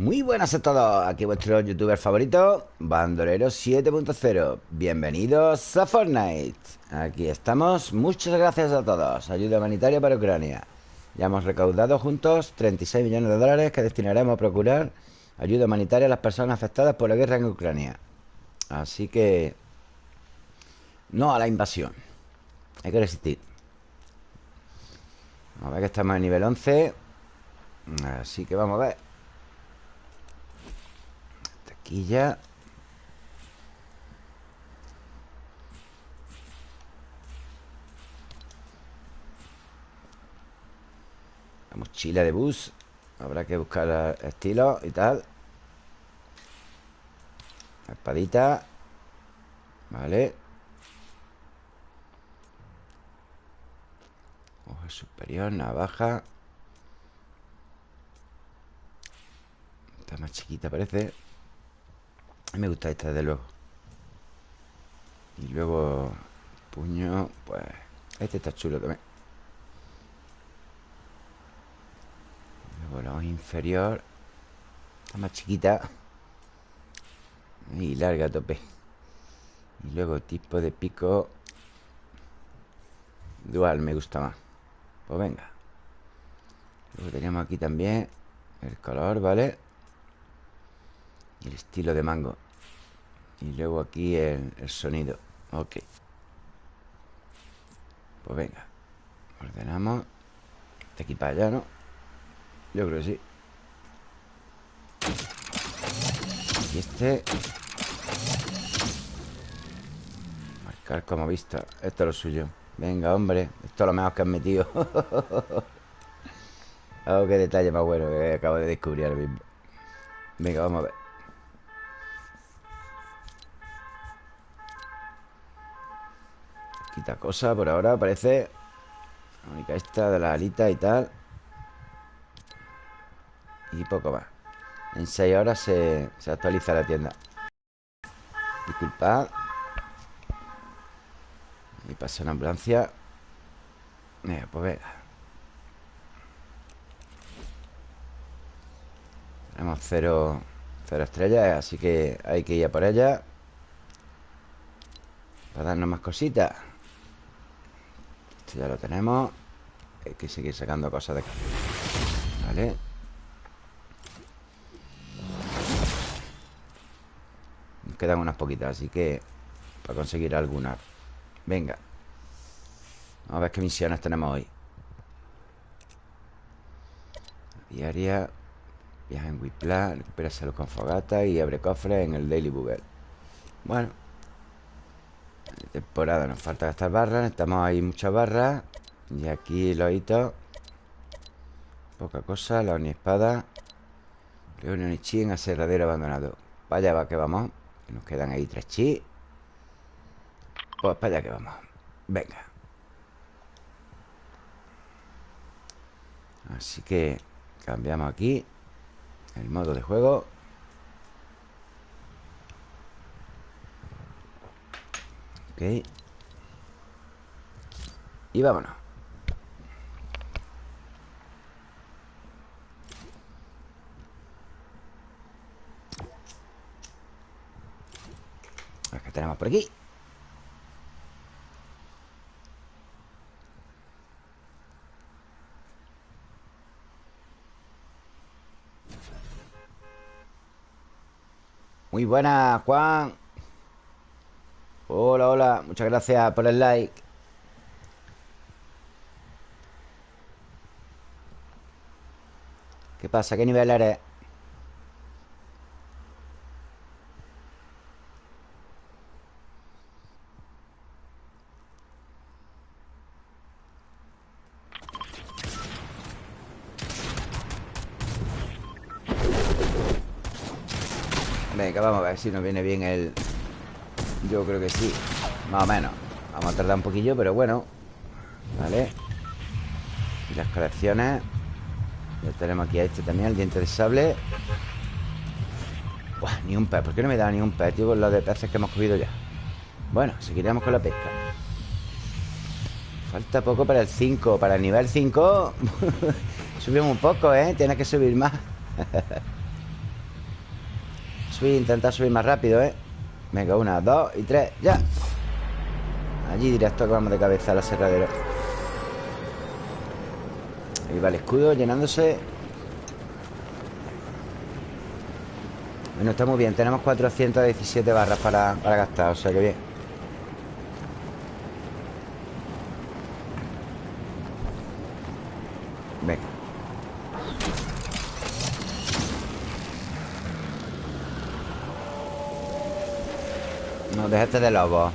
Muy buenas a todos, aquí vuestro youtuber favorito, Bandolero 7.0 Bienvenidos a Fortnite. Aquí estamos, muchas gracias a todos. Ayuda humanitaria para Ucrania. Ya hemos recaudado juntos 36 millones de dólares que destinaremos a procurar Ayuda humanitaria a las personas afectadas por la guerra en Ucrania. Así que... No a la invasión. Hay que resistir. A ver que estamos en nivel 11 Así que vamos a ver Ya. La mochila de bus Habrá que buscar estilo y tal. Espadita Vale. Ojo superior, navaja. Está más chiquita parece me gusta esta, desde luego. Y luego Puño, pues Este está chulo también. Luego la inferior Está más chiquita Y larga a tope. Y luego tipo de pico Dual me gusta más. Pues venga. Luego tenemos aquí también El color, ¿vale? El estilo de mango. Y luego aquí el, sonido. Ok. Pues venga. Ordenamos. De aquí para allá, ¿no? Yo creo que sí. Y este. Marcar como vista. Esto es lo suyo. Venga, hombre. Esto es lo mejor que han metido. Oh, qué detalle más bueno que acabo de descubrir ahora mismo. Venga, vamos a ver Cosa por ahora, parece La única esta de la alita y tal. Y poco más. En 6 horas se, se actualiza la tienda. Disculpad. Y pasa una ambulancia. Venga, pues venga. Tenemos cero, cero estrellas Así que hay que ir a por ella. Para darnos más cositas ya lo tenemos. Hay que seguir sacando cosas de acá. Vale. Nos quedan unas poquitas Así que Para conseguir algunas Venga. Vamos a ver qué misiones tenemos hoy. Diaria Viaja en Wipla Recupera salud con fogata Y abre cofres en el Daily Bugle. Bueno temporada nos falta gastar barras Necesitamos ahí muchas barras Y aquí los hitos Poca cosa, la espada Reunión y chi en aserradero abandonado. Allá va que vamos Nos quedan ahí tres chi. Pues para allá que vamos Venga. Así que cambiamos aquí El modo de juego Y vámonos. ¿Qué tenemos por aquí? Muy buena, Juan Hola, hola, muchas gracias por el like ¿Qué pasa? ¿Qué nivel eres? Venga, vamos a ver si nos viene bien el, yo creo que sí. Más o menos. Vamos a tardar un poquillo, pero bueno. Vale. Y las colecciones. Ya tenemos aquí a este también, el diente de sable. Buah, ni un pez. ¿Por qué no me da ni un pez, tío? Con los de peces que hemos cogido ya. Bueno, seguiremos con la pesca. Falta poco para el 5 Para el nivel 5 Subimos un poco, ¿eh? Tiene que subir más. Subir, intentar subir más rápido, ¿eh? Venga, una, dos y tres, ya. Allí directo que vamos de cabeza al aserradero Ahí va el escudo llenándose. Bueno, está muy bien. Tenemos 417 barras para, para gastar O sea que bien Venga No, déjate de lobo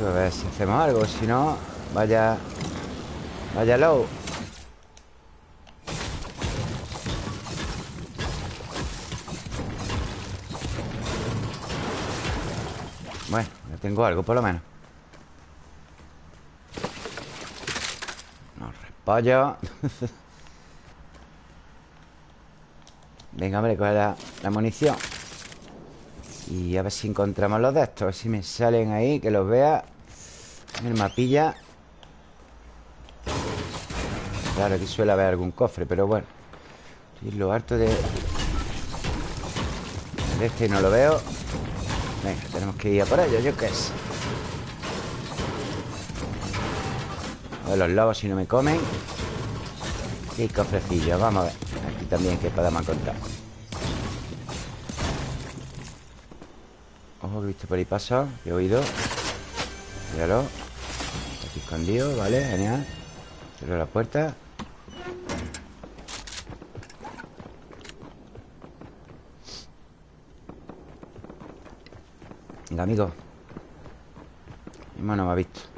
A ver si hacemos algo Si no, vaya Vaya low. Bueno, ya tengo algo por lo menos. No, repollo Venga, hombre, coge la, la munición. Y a ver si encontramos los de estos A ver si me salen ahí, que los vea. En el mapilla. Claro, aquí suele haber algún cofre Pero bueno. Estoy lo harto de... De este no lo veo. Venga, tenemos que ir a por ello, yo qué sé. A ver los lobos si no me comen. Y cofrecillos, vamos a ver Aquí también que podemos encontrar Ojo que he visto por ahí pasar he oído. Míralo. Aquí escondido, vale, genial. Cierro la puerta. Venga, amigo. Mi mano me ha visto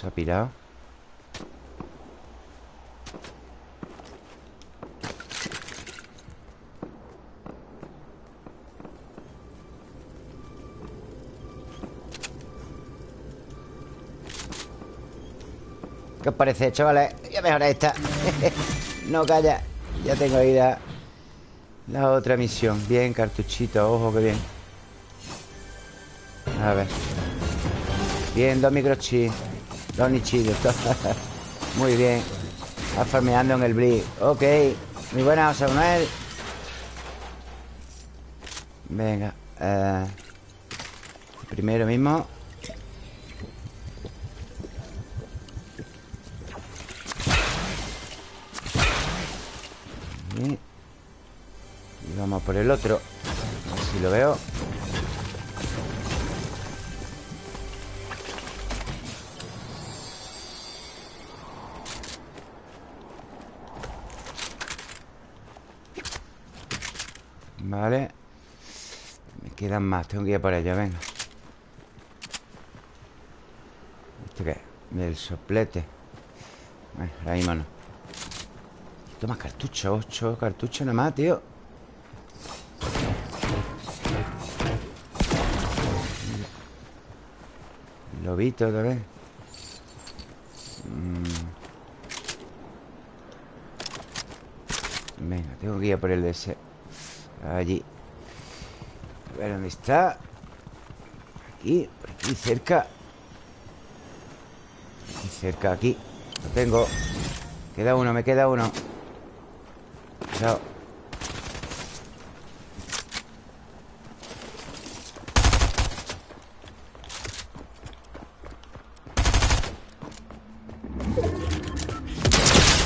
Se ha pirado ¿Qué os parece, chavales? Ya mejor esta. No calla. Ya tengo ahí la, la otra misión. Bien, cartuchito, ojo que bien. A ver. Bien, dos microchips Dos nichitos Muy bien. Va farmeando en el blitz Ok. Muy buena, José Venga eh, Primero mismo. Y vamos por el otro. A ver si lo veo Vale Me quedan más Tengo que ir por ello, venga. ¿Esto qué? Del soplete. Bueno, ahora mismo no. Toma cartucho, ocho cartuchos nada más, tío. Lobito otra vez. Mm. Venga, tengo que ir por el de Allí. A ver dónde está Aquí, por aquí cerca. Aquí cerca, aquí. Lo tengo. Queda uno, me queda uno. Chao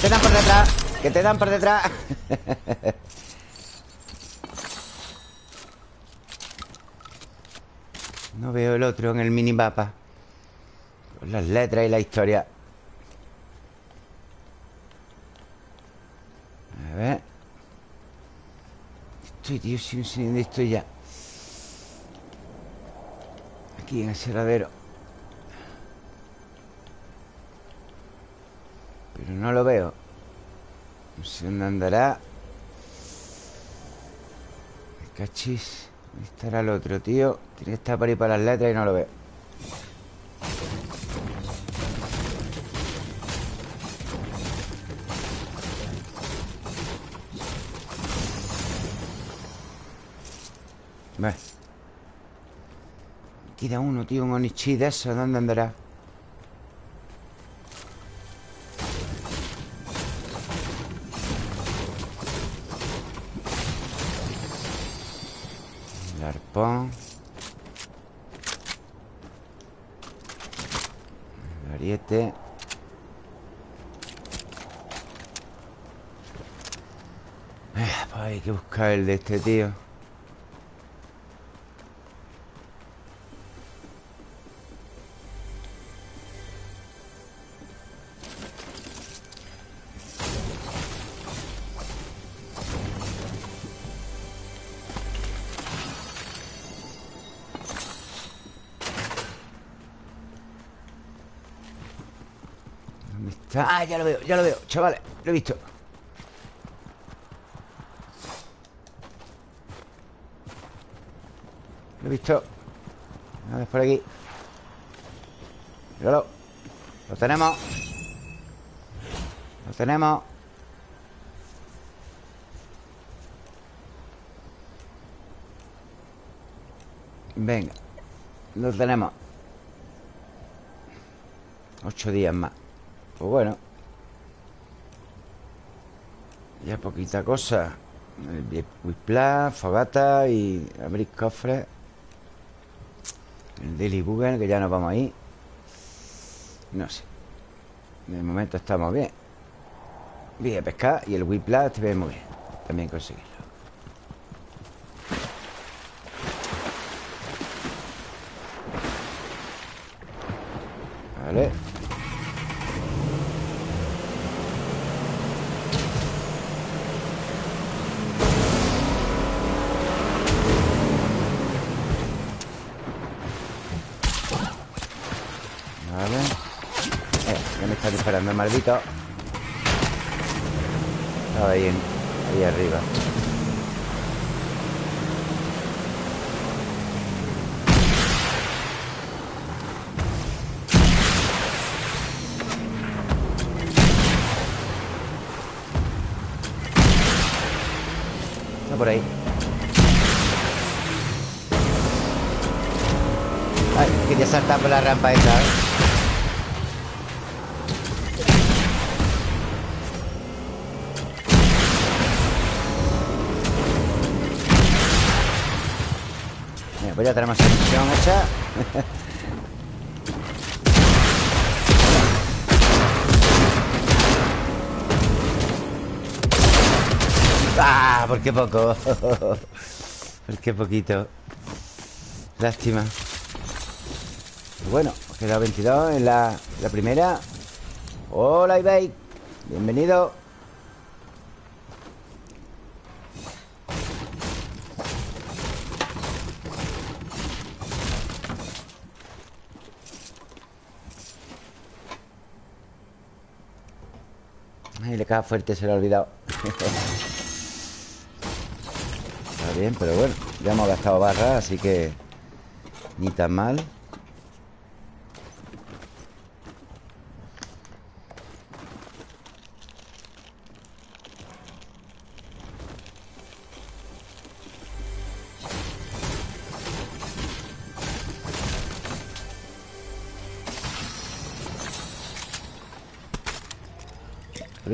Te dan por detrás Que te dan por detrás No veo el otro en el minimapa. Con las letras y la historia. A ver. Estoy, tío, sin, sin estoy ya Aquí en el cerradero. Pero no lo veo. No sé dónde andará. Cachis ¿Dónde estará el otro, tío? Tiene que estar por ahí para las letras y no lo veo queda uno, tío Un Onichi de eso ¿Dónde andará? El ariete eh, pues hay que buscar el de este tío veo, ya lo veo Chavales, lo he visto. Lo he visto. A ver, por aquí. Míralo. Lo tenemos. Lo tenemos. Venga Lo tenemos. Ocho días más. Pues bueno Poquita cosa. El Whiplash, Fogata y abrir cofres El Daily Google, que ya nos vamos ahí No sé. De momento estamos bien. Bien, pescar Y el Whiplash te ve muy bien. También conseguirlo. Vale disparando el maldito. Estaba ahí, ahí arriba. Está por ahí. Ay, quería saltar por la rampa esa, ¿eh? Pues ya tenemos la misión hecha ¡Ah! ¿Por qué poco? ¿Por qué poquito? Lástima Bueno, queda 22 en la, la primera Hola, eBay Bienvenido Fuerte, se lo ha olvidado. Está bien, pero bueno Ya hemos gastado barras, así que Ni tan mal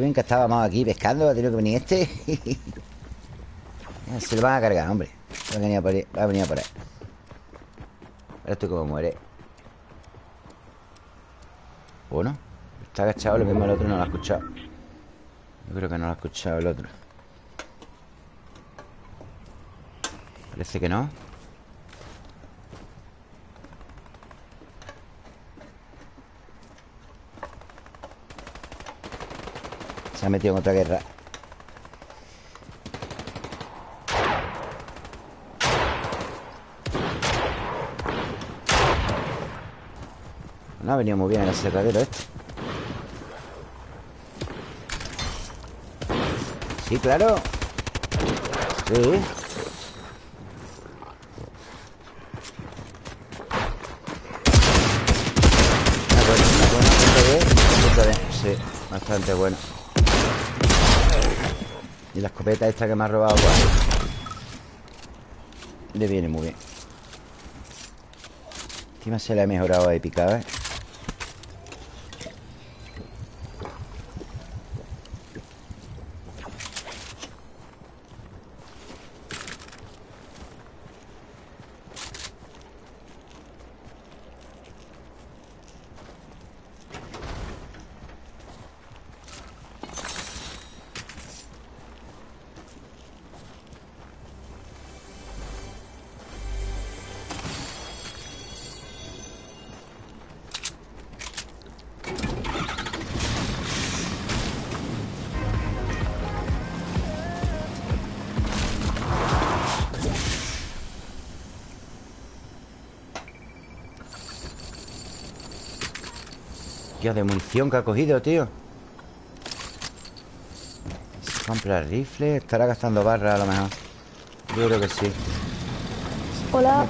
bien que estábamos aquí pescando Ha tenido que venir este. Se lo van a cargar, hombre. Va a venir a por ahí. Ahora estoy como muere. Bueno Está agachado, lo mismo el otro no lo ha escuchado. Yo creo que no lo ha escuchado el otro. Parece que no Se ha metido en otra guerra. No ha venido muy bien el aserradero este. Sí, claro. Sí. Sí, bastante bueno la escopeta esta que me ha robado pues, Le viene muy bien Encima se le ha mejorado ahí picado, ¿eh? Dios, de munición que ha cogido, tío Se compra rifle Estará gastando barras a lo mejor Yo creo que sí Hola.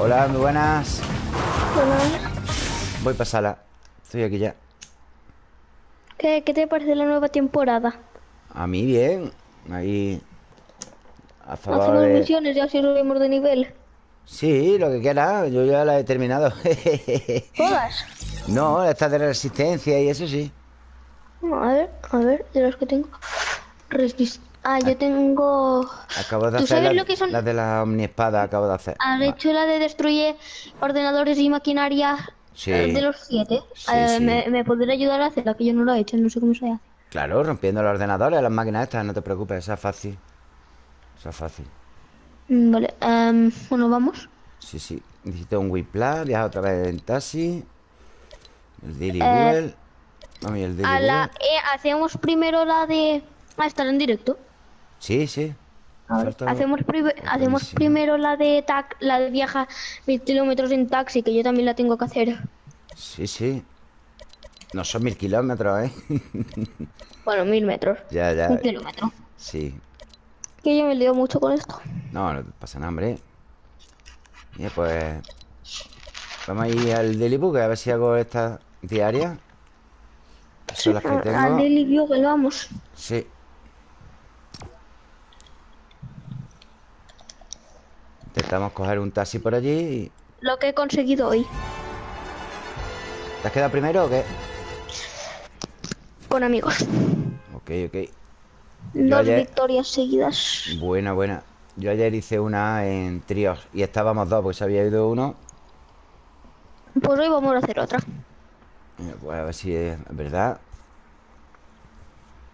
Hola, muy buenas. Voy para sala Estoy aquí ya ¿Qué, ¿Qué te parece la nueva temporada? A mí bien Ahí A favor Hacemos de... misiones y así subimos de nivel. Sí, lo que quiera Yo ya la he terminado ¿Todas? No, esta de resistencia y eso sí A ver, a ver, de los que tengo. Resist ah, yo tengo. Acabo de ¿Tú hacer sabes la, lo que son? la de la omniespada Acabo de hacer ¿Has hecho la de destruye ordenadores y maquinaria Sí. eh, de los siete? Sí, Eh, sí. Me, me podría ayudar a hacerla, que yo no lo he hecho, no sé cómo se hace. Claro, rompiendo los ordenadores Las máquinas estas, no te preocupes Esa es fácil Esa es fácil Mm, Vale, em, bueno, vamos. Sí, sí. Necesito un Whiplash, viaja otra vez en taxi. El Daily Eh, Google. Vamos, y el Daily A la, Google. eh, hacemos primero la de. Ah, estar en directo. Sí, sí. A ver, hacemos, pri- hacemos primero la de tac, la de viaja mil kilómetros en taxi, que yo también la tengo que hacer. Sí, sí. No son mil kilómetros, ¿eh? Bueno, mil metros. ya, ya. Un kilómetro. Sí. Que yo me lío mucho con esto. No, no te pasa nada, hombre. Bien, pues... Vamos a ir al Daily Book a ver si hago esta diaria. Son las que tengo. Daily Bugle, vamos. Sí. Intentamos coger un taxi por allí y... Lo que he conseguido hoy. ¿Te has quedado primero o qué? Con amigos. Ok, ok. Yo Dos ayer- victorias seguidas. Buena, buena. Yo ayer hice una en tríos y estábamos dos porque se había ido uno. Pues hoy vamos a hacer otra. Eh, Pues a ver si es verdad.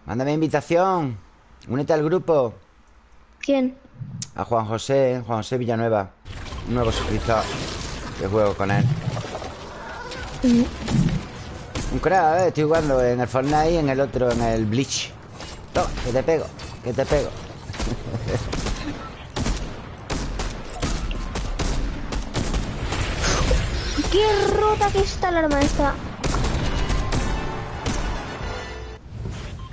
Mándame invitación. Únete al grupo. ¿Quién? A Juan José, Juan José Villanueva. Un nuevo suscriptor. Que juego con él. Un crack, ¿eh? Estoy jugando en el Fortnite y en el otro, en el Bleach. Toma, que te pego, que te pego. ¡Qué rota que está la arma esta!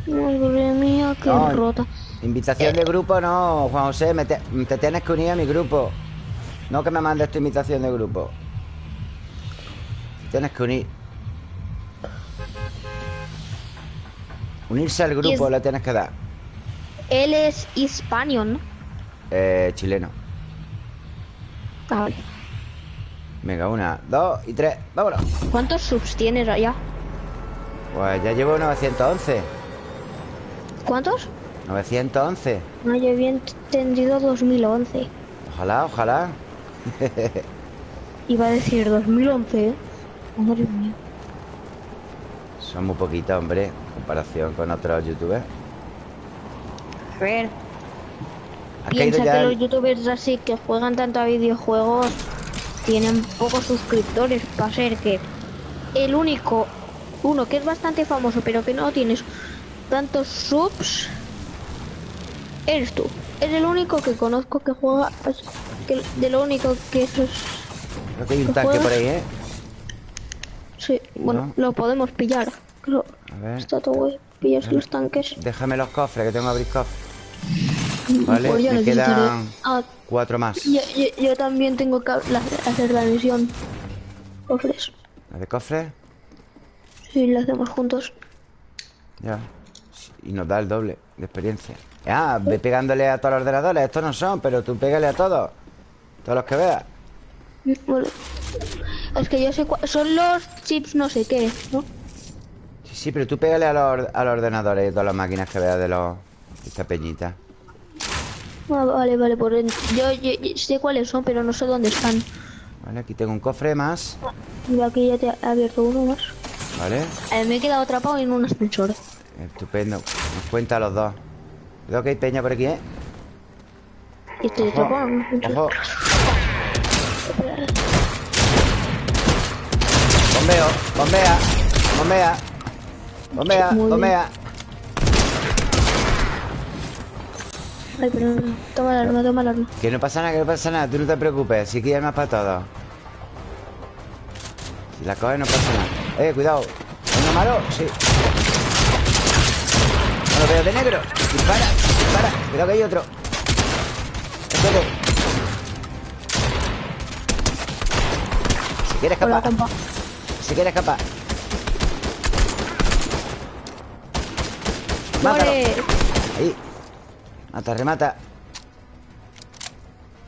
Madre mía, qué No, rota. Invitación de grupo no, Juan José, me te, te tienes que unir a mi grupo. No que me mandes tu invitación de grupo. Te tienes que unir. Unirse al grupo le tienes que dar. Él es español, ¿no? Eh, chileno. Ah, vale. Venga, una, dos y tres. Vámonos. ¿Cuántos subs tienes allá? Pues ya llevo 911. ¿Cuántos? 911. No, yo había entendido 2011. Ojalá, ojalá. Iba a decir 2011, ¿eh? Madre mía. Son muy poquitos, hombre, en comparación con otros youtubers. A ver, ¿Has caído piensa que los youtubers así que juegan tanto a videojuegos tienen pocos suscriptores para ser que el único, uno que es bastante famoso pero que no tienes tantos subs, eres tú. Es el único que conozco que juega, que de lo único que eso es... Creo que hay un ¿Lo tanque juegas? por ahí, ¿eh? Sí, bueno, No. lo podemos pillar. Creo. A ver. Está todo guay. Pillas los tanques. Déjame los cofres, que tengo que abrir cofres. Vale, Pues ya me quedan Ah, cuatro más. yo, yo- yo también tengo que la- hacer la misión. Cofres. ¿La de cofres? Sí, la hacemos juntos. Ya. Y nos da el doble de experiencia. Ah, ve pegándole a todos los ordenadores. Estos no son, pero tú pégale a todos. Todos los que veas. Es que yo sé cuál... Son los chips no sé qué, ¿no? Sí, sí, pero tú pégale a los, a los ordenadores y a todas las máquinas que veas de los... de esta peñita. Ah, vale, vale, por en- yo, yo- yo sé cuáles son, pero no sé dónde están. Vale, aquí tengo un cofre más. Mira, aquí ya te he abierto uno más. Vale. Eh, me he quedado atrapado en un ascensor. Estupendo. Nos cuenta los dos. Cuidado que hay peña por aquí, ¿eh? Estoy Ojo. Ojo. Bombeo. Bombea. Bombea. Bombea. Bombea. Ay, perdón. Toma el arma, toma el arma. Que no pasa nada, que no pasa nada. Tú no te preocupes. Si aquí hay armas para todos. Si la coges no pasa nada. Eh, cuidado. ¿Uno malo? Sí. Lo veo de negro. Dispara, dispara. Cuidado que hay otro. Espérate. Si quiere escapar. Si quiere escapar. Mátalo. Ahí. Mata, remata.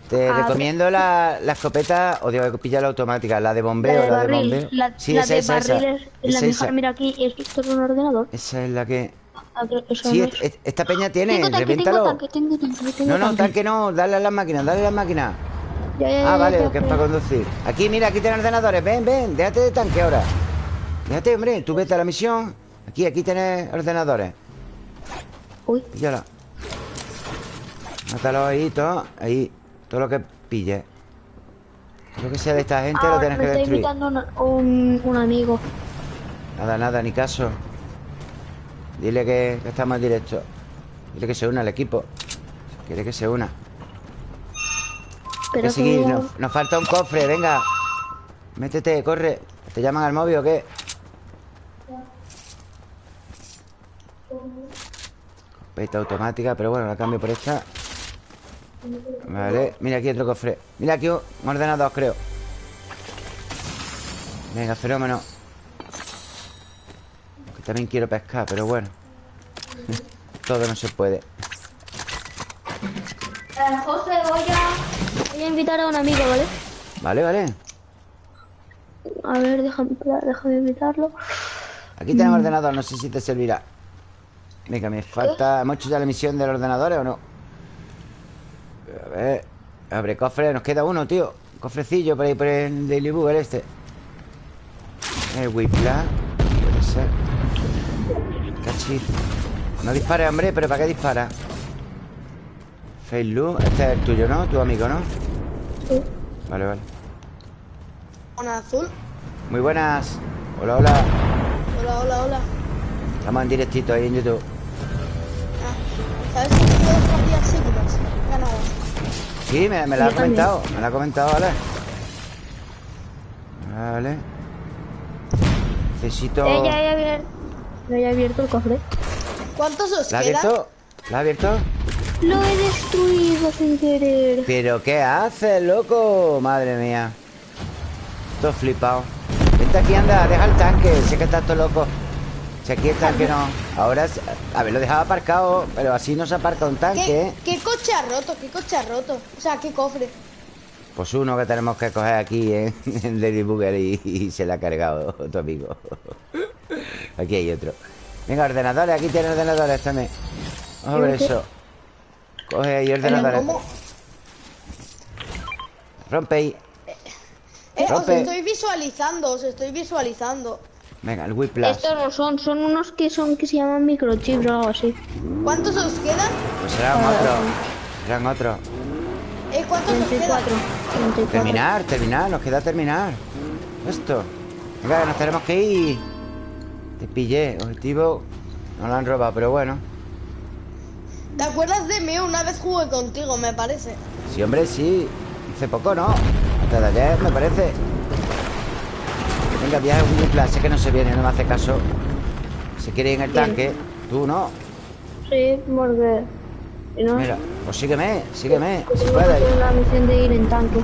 Te Ah, recomiendo la, la escopeta, o digo, pilla la automática, la de La bombeo, de la, de bombeo. La, sí, la esa, de esa, esa. barril es la mejor. Mira aquí, ¿es esto es un ordenador? Esa es la que. Sí, es. esta peña tiene, tanque, tengo reviéntalo. tanque, tengo tanque, tengo No, no, tanque. no, dale a las máquinas, dale a. Ya, ya, ya, Ah, vale, ya, que es para conducir. Aquí, mira, aquí tienen ordenadores. Ven, ven, déjate de tanque ahora. Déjate, hombre, tú vete a la misión. Aquí, aquí tienes ordenadores. Uy, Píllala. Mátalo ahí, todo. Ahí, todo lo que pille. Lo que sea de esta gente lo tienes me que está destruir. invitando un, un, un amigo. Nada, nada, ni caso. Dile que, que estamos en directo. Dile que se una al equipo. Quiere que se una. Pero que seguir, como- nos, nos falta un cofre, venga. Métete, corre. ¿Te llaman al móvil o qué? Escopeta automática, pero bueno, la cambio por esta. Vale, mira aquí otro cofre. Mira aquí un ordenador, creo. Venga, fenómeno. También quiero pescar, pero bueno. Todo no se puede. Eh, José, voy a... Voy a invitar a un amigo, ¿vale? Vale, vale. A ver, déjame, déjame invitarlo. Aquí tenemos ordenador, no sé si te servirá. Venga, me falta. ¿Hemos hecho ya la misión del ordenador o no? A ver. Abre cofre, nos queda uno, tío. Cofrecillo por ahí por el Daily Google este. El Whiplash. Puede ser. No dispare, hombre, pero ¿para qué dispara? Face este es el tuyo, ¿no? Tu amigo, ¿no? Sí. Vale, vale. Una azul. Muy buenas. Hola, hola. Hola, hola, hola. Estamos en directito ahí en YouTube. Ah, ¿Sabes tengo dos partidas seguidas? Ganado. Sí, me, me la ha comentado. Me la ha comentado, vale. Vale. Necesito. Ya he abierto el cofre. ¿Cuántos os ¿La ha quedan? abierto? ¿La ha abierto? Lo he destruido sin querer. ¿Pero qué haces, loco? Madre mía. Todo flipado. Vente aquí, anda, deja el tanque. Sé que estás todo loco. Si aquí el tanque no. Ahora, a ver, lo dejaba aparcado, pero así no se aparca un tanque, ¿Qué, ¿eh? ¿Qué coche ha roto? ¿Qué coche ha roto? O sea, ¿qué cofre? Pues uno que tenemos que coger aquí ¿eh? en Lady Booger y, y se la ha cargado tu amigo. Aquí hay otro. Venga, ordenadores, aquí tiene ordenadores también. Vamos a ver eso. Coge ahí ordenadores. ¿cómo? Rompe ahí. Eh, os Rompe. estoy visualizando, os estoy visualizando. Venga, el Whiplash. Estos no son, son unos que son que se llaman microchips o algo así. ¿Cuántos os quedan? Pues serán otros. Serán otros. Eh, ¿cuántos os 34. quedan? 34. Terminar, terminar, nos queda terminar. Esto. Venga, nos tenemos que ir. Te pillé. Objetivo. No lo han robado, pero bueno. ¿Te acuerdas de mí? Una vez jugué contigo, me parece. Sí, hombre, sí. Hace poco, ¿no? Antes de ayer, me parece. Venga, viaje un plan. Sé que no se viene, no me hace caso. Se quiere ir en el Bien. tanque. Tú no. Sí, porque... no, Mira, pues sígueme, sígueme. Si puedes. hacer la misión de ir en tanque.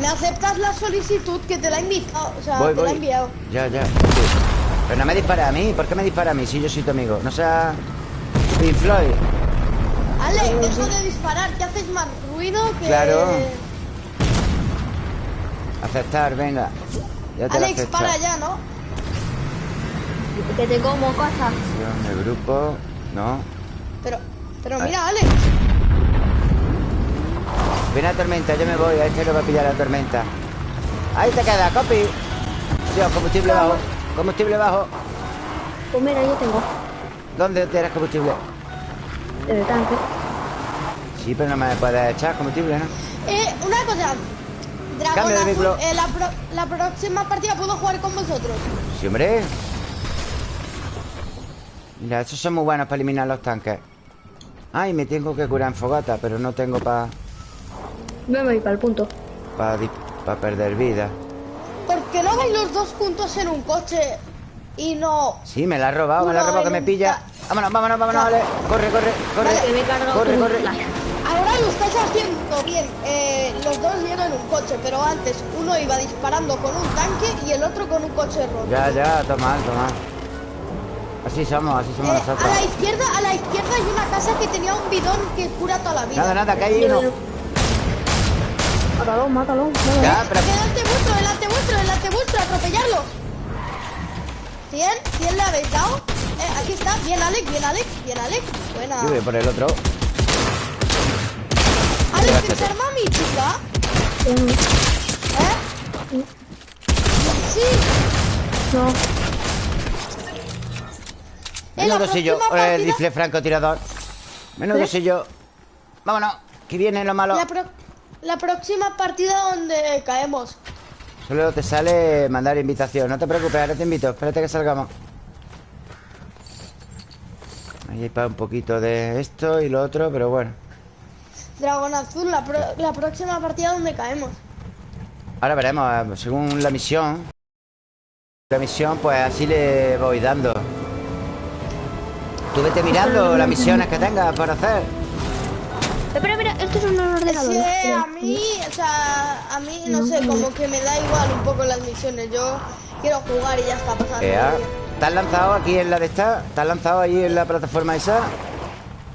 ¿Me aceptas la solicitud que te la he invitado? O sea, Voy, te la he enviado. Ya, ya. sí. Pero no me dispara a mí. ¿Por qué me dispara a mí si yo soy tu amigo? No sea. Pink Floyd. Ale, deja de disparar, que haces más ruido que... Claro. Aceptar, venga. Ya te la Alex, para ya, ¿no? Que te como casa. Acción de grupo. No. Pero, pero mira, Alex. Viene la tormenta, yo me voy. A este lo va a pillar la tormenta. Ahí te queda, copy. Dios, combustible bajo. Combustible bajo. Pues mira, yo tengo. ¿Dónde tienes combustible? El tanque. Sí, pero no me puedes echar combustible, ¿no? Eh, una cosa. Dragón Azul, eh, la, pro- la próxima partida puedo jugar con vosotros. Sí, hombre. Mira, esos son muy buenos para eliminar los tanques. Ay, me tengo que curar en fogata, pero no tengo para Me voy para el punto. para perder vida. ¿Por qué no vais los dos juntos en un coche y no... Sí, me la ha robado, me la ha robado que me pilla. Vámonos, vámonos, vámonos, Ale. Corre, corre, corre. Me Corre, corre. Ahora lo estáis haciendo bien. Eh, los dos vienen en un coche, pero antes uno iba disparando con un tanque y el otro con un coche roto. Ya, ya, toma, toma. Así somos, así somos Eh, a nosotros. la izquierda, a la izquierda hay una casa que tenía un bidón que cura toda la vida. Nada, nada, que hay uno. Mátalo, mátalo. mátalo. Ya, pero Delante vuestro, delante vuestro, delante vuestro, atropellarlo. 100, 100 le habéis dado. Eh, aquí está, bien Alex, bien Alex, bien Alex. Buena. yo voy por el otro. Alex. ¿te arma mi chica? Mm, ¿Eh? Sí. No. Menudo sillo, el partida- rifle francotirador. Menudo sillo. Vámonos, que viene lo malo. La, pro- la próxima partida donde caemos. Solo te sale mandar invitación. No te preocupes, ahora te invito. Espérate que salgamos. Ahí hay para un poquito de esto y lo otro, pero bueno. Dragón Azul, la, pro- la próxima partida donde caemos. Ahora veremos, eh, según la misión. La misión, pues así le voy dando. Tú vete mirando las misiones que tengas para hacer. Espera, mira, esto es un ordenador. Mira. a mí, o sea, a mí, no sé, como que me da igual un poco las misiones. Yo quiero jugar y ya está pasando. ¿Te has lanzado aquí en la de esta? ¿Te has lanzado ahí en la plataforma esa?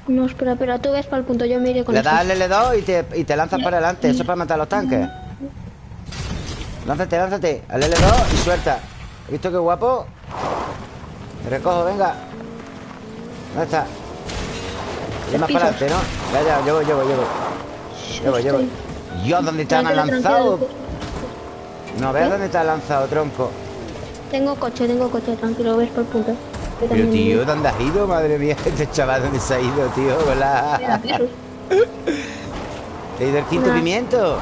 No, espera, espera, tú ves para el punto, yo me iré con Le das al L2 y te, y te lanzas para adelante. Eso es para matar a los tanques. Lánzate, lánzate. Al L2 y suelta. ¿Has visto qué guapo? Me recojo, venga. ¿Dónde está? Es más para adelante, ¿no? Ya, ya, yo voy, yo voy, yo voy. Yo voy, yo. Dios, ¿dónde te han lanzado? No veas dónde te has lanzado, tronco. Tengo coche, tengo coche, tranquilo, ves por punto. Pero tío, ¿dónde has ido? Madre mía, este chaval, ¿dónde se ha ido, tío? Hola. ¿Te he ido el quinto pimiento?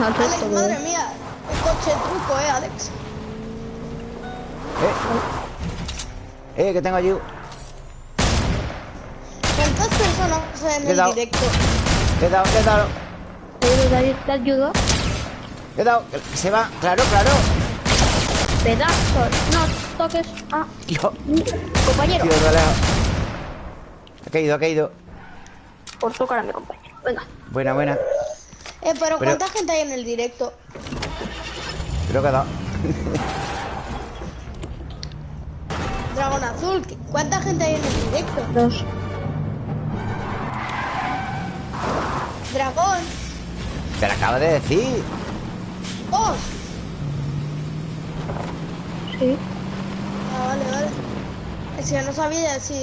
Alex, madre mía, el coche truco, ¿eh, Alex? Eh, eh que tengo ayuda. 200 personas en el directo. Le he te ayudó. Le he dado, se va, claro, claro. Pedazo, no toques a. Yo. Compañero. Tío, no ha... caído, ha caído. Por tocar a mi compañero, venga. Buena, buena. Eh, pero, pero... ¿cuánta gente hay en el directo? Creo que ha dado. Dragón azul, ¿cuánta gente hay en el directo? Dos. Dragón, Te lo acabo de decir. dos. Sí. Ah, vale, vale. Es que no sabía si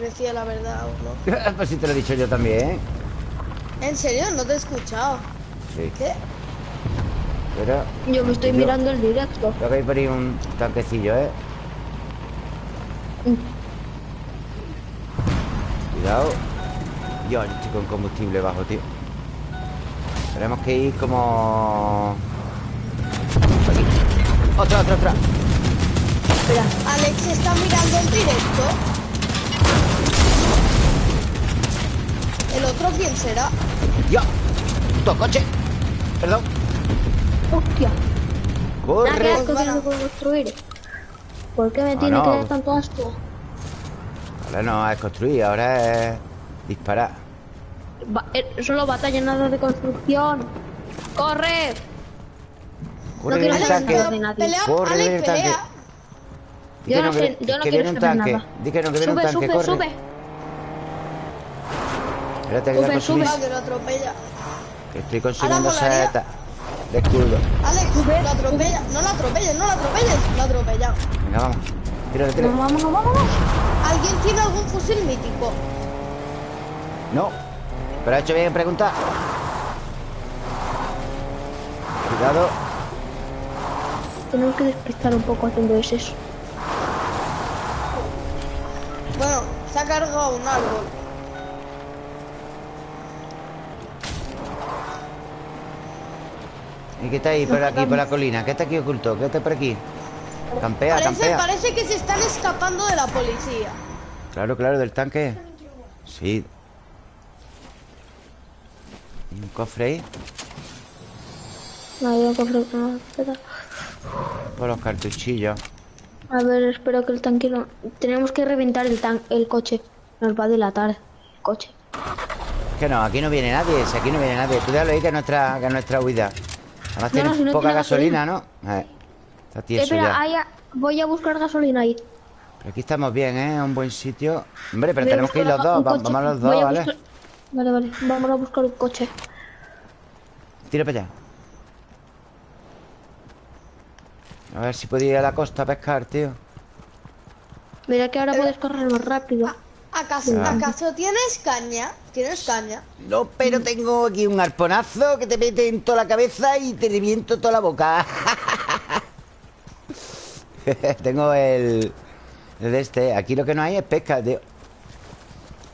decía la verdad o no. pues si te lo he dicho yo también. ¿En serio? No te he escuchado. Sí, ¿Qué? pero Yo me estoy Yo- mirando el directo. creo que hay por ahí un tanquecillo, ¿eh? Mm. Cuidado. Yo estoy con combustible bajo, tío. Tenemos que ir como... Aquí. Otra, otra, otra. Espera. Alex está mirando el directo. ¿El otro quién será? ¡Ya! ¡Tu coche! Perdón. Hostia. ¡Corre! asco construir. ¿Por qué me Ah, tiene no. que dar tanto asco? Ahora no es construir, ahora es disparar. Eh, solo batalla, nada de construcción. ¡Corre! Corre quiero el nadie. pelea, Corre Alex, el tanque. pelea. Yo que no que- sé, yo no que quiero un saber tanque. nada. Di que no, que viene Sube, un tanque, sube, corre. sube. Espérate que Sube, consumir. Cuidado que lo atropella. Que estoy molaría. setas. de escudo. Alex, lo atropella. No lo atropelles, no lo atropelles. Lo atropellado. Venga, vamos. Tírale, tírale. No, vámonos, vámonos. ¿Alguien tiene algún fusil mítico? No. Pero ha hecho bien en preguntar. Cuidado. Tenemos que despistar un poco haciendo eso. Bueno, se ha cargado un árbol. ¿Y qué está ahí por aquí, por la colina? ¿Qué está aquí oculto? ¿Qué está por aquí? Campea, Parece, campea. parece que se están escapando de la policía. Claro, claro, del tanque. Sí. ¿Y un cofre ahí? No, yo cofre no, espera. Por los cartuchillos. A ver, espero que el tanque no... Tenemos que reventar el tan el coche. Nos va a delatar el coche. Que no, aquí no viene nadie. Si aquí no viene nadie. Tú déjalo ahí que es nuestra, que es nuestra huida. Además No, tiene no, si no poca tiene gasolina, ¿no? Eh, está tieso espera, ya. voy a buscar gasolina ahí. Pero aquí estamos bien, ¿eh? Un buen sitio. Hombre, pero Voy a tenemos que ir los dos. un. Vamos los dos, a ¿vale? buscar- Vale, vale. Vamos a buscar un coche. Tira para allá. A ver si puedo ir a la costa a pescar, tío. Mira que ahora puedes correr más rápido. ¿Acaso, ¿Acaso tienes caña? ¿Tienes caña? No, pero tengo aquí un arponazo que te mete en toda la cabeza y te reviento toda la boca. tengo el, el de este. Aquí lo que no hay es pesca, tío.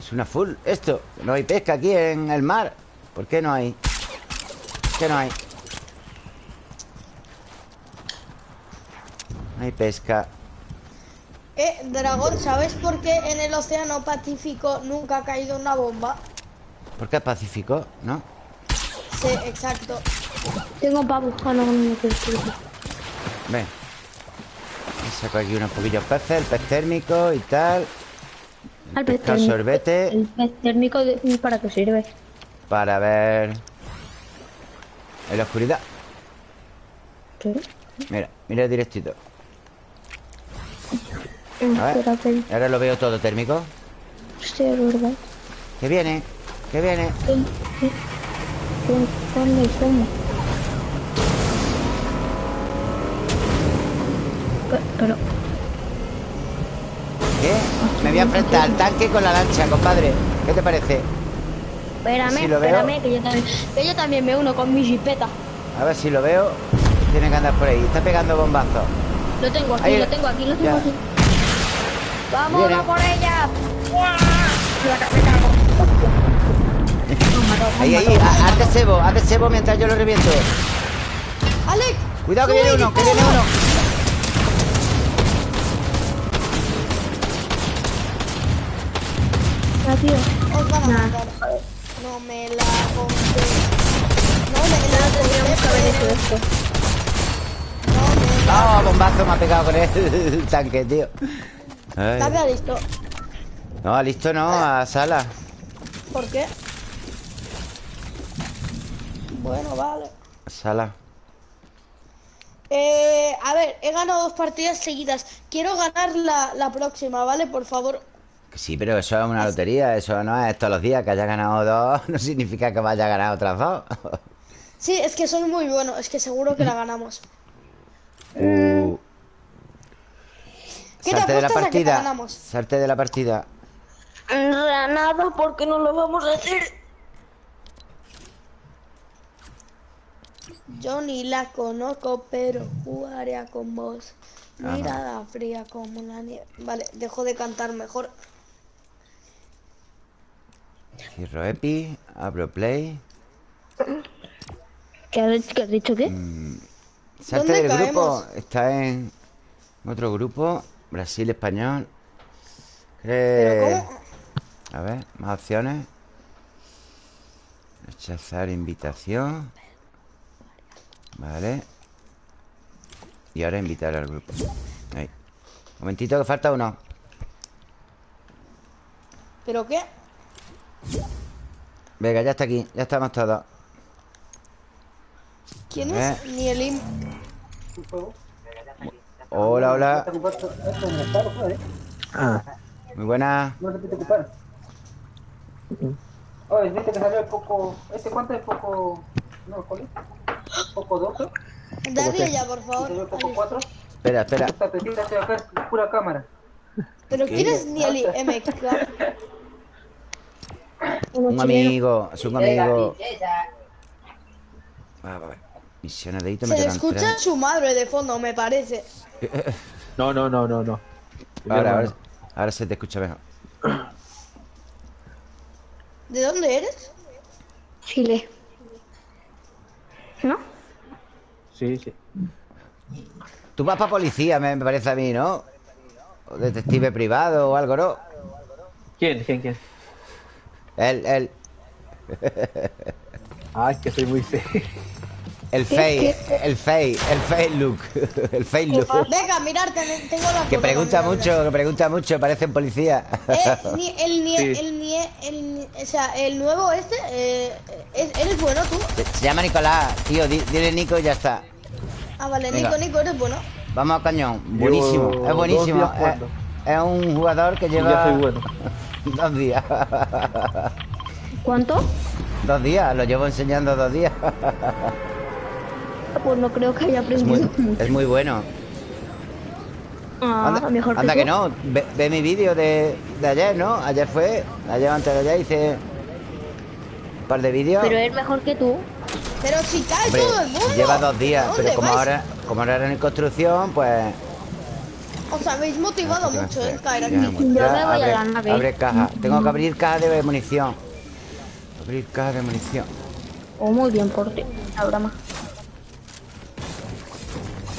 Es una full. Esto. No hay pesca aquí en el mar. ¿Por qué no hay? ¿Por qué no hay? No hay pesca. Eh, dragón, ¿sabes por qué en el océano Pacífico nunca ha caído una bomba? ¿Por qué es Pacífico? ¿No? Sí, exacto. Tengo pavo. No, no, no, quiero, quiero. Ven. Saco aquí unos poquillos peces, el pez térmico y tal. Al pez térmico. sorbete El pez térmico, de- ¿para qué sirve? para ver en la oscuridad. ¿Qué? Mira, mira directito. A ver. Espérate. Ahora lo veo todo térmico. Sí, es verdad. Que viene, que viene. Sí, sí. ¿Dónde- ¿Dónde y cómo? Pe- Pero, ¿Qué? Voy a enfrentar al tanque con la lancha, compadre. ¿Qué te parece? espérame, veo. espérame, que yo, también, que yo también me uno con mi jipeta. A ver si lo veo. Tiene que andar por ahí. Está pegando bombazos. Lo tengo aquí, Ahí- lo tengo aquí, lo tengo Ya. aquí. ¡Vamos a por ella! Han Ahí, ahí. Hazte cebo, hazte cebo mientras yo lo reviento. Alex, Cuidado que viene uno, que viene uno. Ah, tío. Os van a Nah. matar. No me la conté. No me la No tendríamos que haber hecho conté. esto. No me la No, bombazo me ha pegado con el tanque, tío. Ay. Dame listo. No, listo no, a sala. ¿Por qué? Bueno, vale. Sala. Eh, a ver, he ganado dos partidas seguidas. Quiero ganar la, la próxima, ¿vale? Por favor. Sí, pero eso es una lotería, eso no es todos los días que haya ganado dos, no significa que vaya a ganar otras dos. Sí, es que soy muy bueno, es que seguro que la ganamos. Uh. ¿Qué te Salte de la apuestas a que te partida. ganamos? Salte de la partida. Nada, porque no lo vamos a hacer. Yo ni la conozco, pero jugaría con vos. Ajá. Mirada fría como la nieve. Vale, dejo de cantar mejor. Cierro Epi, abro Play. ¿Qué has, qué has dicho qué? Salte ¿Dónde del grupo. Está en otro grupo. Brasil, español. Pero Eh, ¿cómo? A ver, más opciones. Rechazar invitación. Vale. Y ahora invitar al grupo. Ahí. Momentito que falta uno. ¿Pero qué? Venga, ya está aquí. Ya estamos todos. ¿Quién A es? Ni el im- Hola, hola. Ah, Muy buena. no se puede ocupar. Oye, viste que salió el poco. ¿Este cuánto es poco? No, ¿cuál es? Poco 12. Dadle ya, por favor. Poco Alex. 4. Espera, espera. Esta petita de acá es pura cámara. Pero ¿quién es Nieli MK? Un amigo, es un amigo. Va, va, va. Misiones de hito me Se escucha tres. su madre de fondo, me parece. No, no, no, no, no. Ahora, ahora, ahora se te escucha mejor. ¿De dónde eres? Chile. ¿No? Sí, sí. Tú vas para policía, me me parece a mí, ¿no? O detective privado o algo, ¿no? ¿Quién? ¿Quién? ¿Quién? El, el, Ay, que soy muy feo. el fake, el fake, el fake look. El fake look. Venga, mirar, ten- tengo la Que pregunta mucho, que pregunta mucho, parece un policía. Eh, ni, el, nie, Sí. el, el, o sea, el nuevo este, eh, es- eres bueno tú. Se llama Nicolás, tío, di- dile Nico y ya está. Ah, vale, Venga. Nico, Nico, eres bueno. Vamos a cañón, buenísimo, es buenísimo. Es, un jugador que lleva soy bueno. Dos días. ¿Cuánto? Dos días, lo llevo enseñando dos días. Pues no creo que haya Es muy, aprendido mucho. es muy bueno. Ah, Anda, mejor que anda tú. que no, ve, ve mi vídeo de, de ayer, ¿no? Ayer fue, ayer antes de ayer hice un par de vídeos. Pero es mejor que tú. Pero si cae Hombre, todo el mundo. lleva dos días, ¿Dónde pero como vais? ahora, como ahora era en construcción, pues... Os habéis motivado mucho en caer aquí. bueno, Yo ya me voy a abre, la nave. Abre caja. Tengo que abrir caja de munición. Abrir caja de munición. Oh, muy bien por ti. La broma.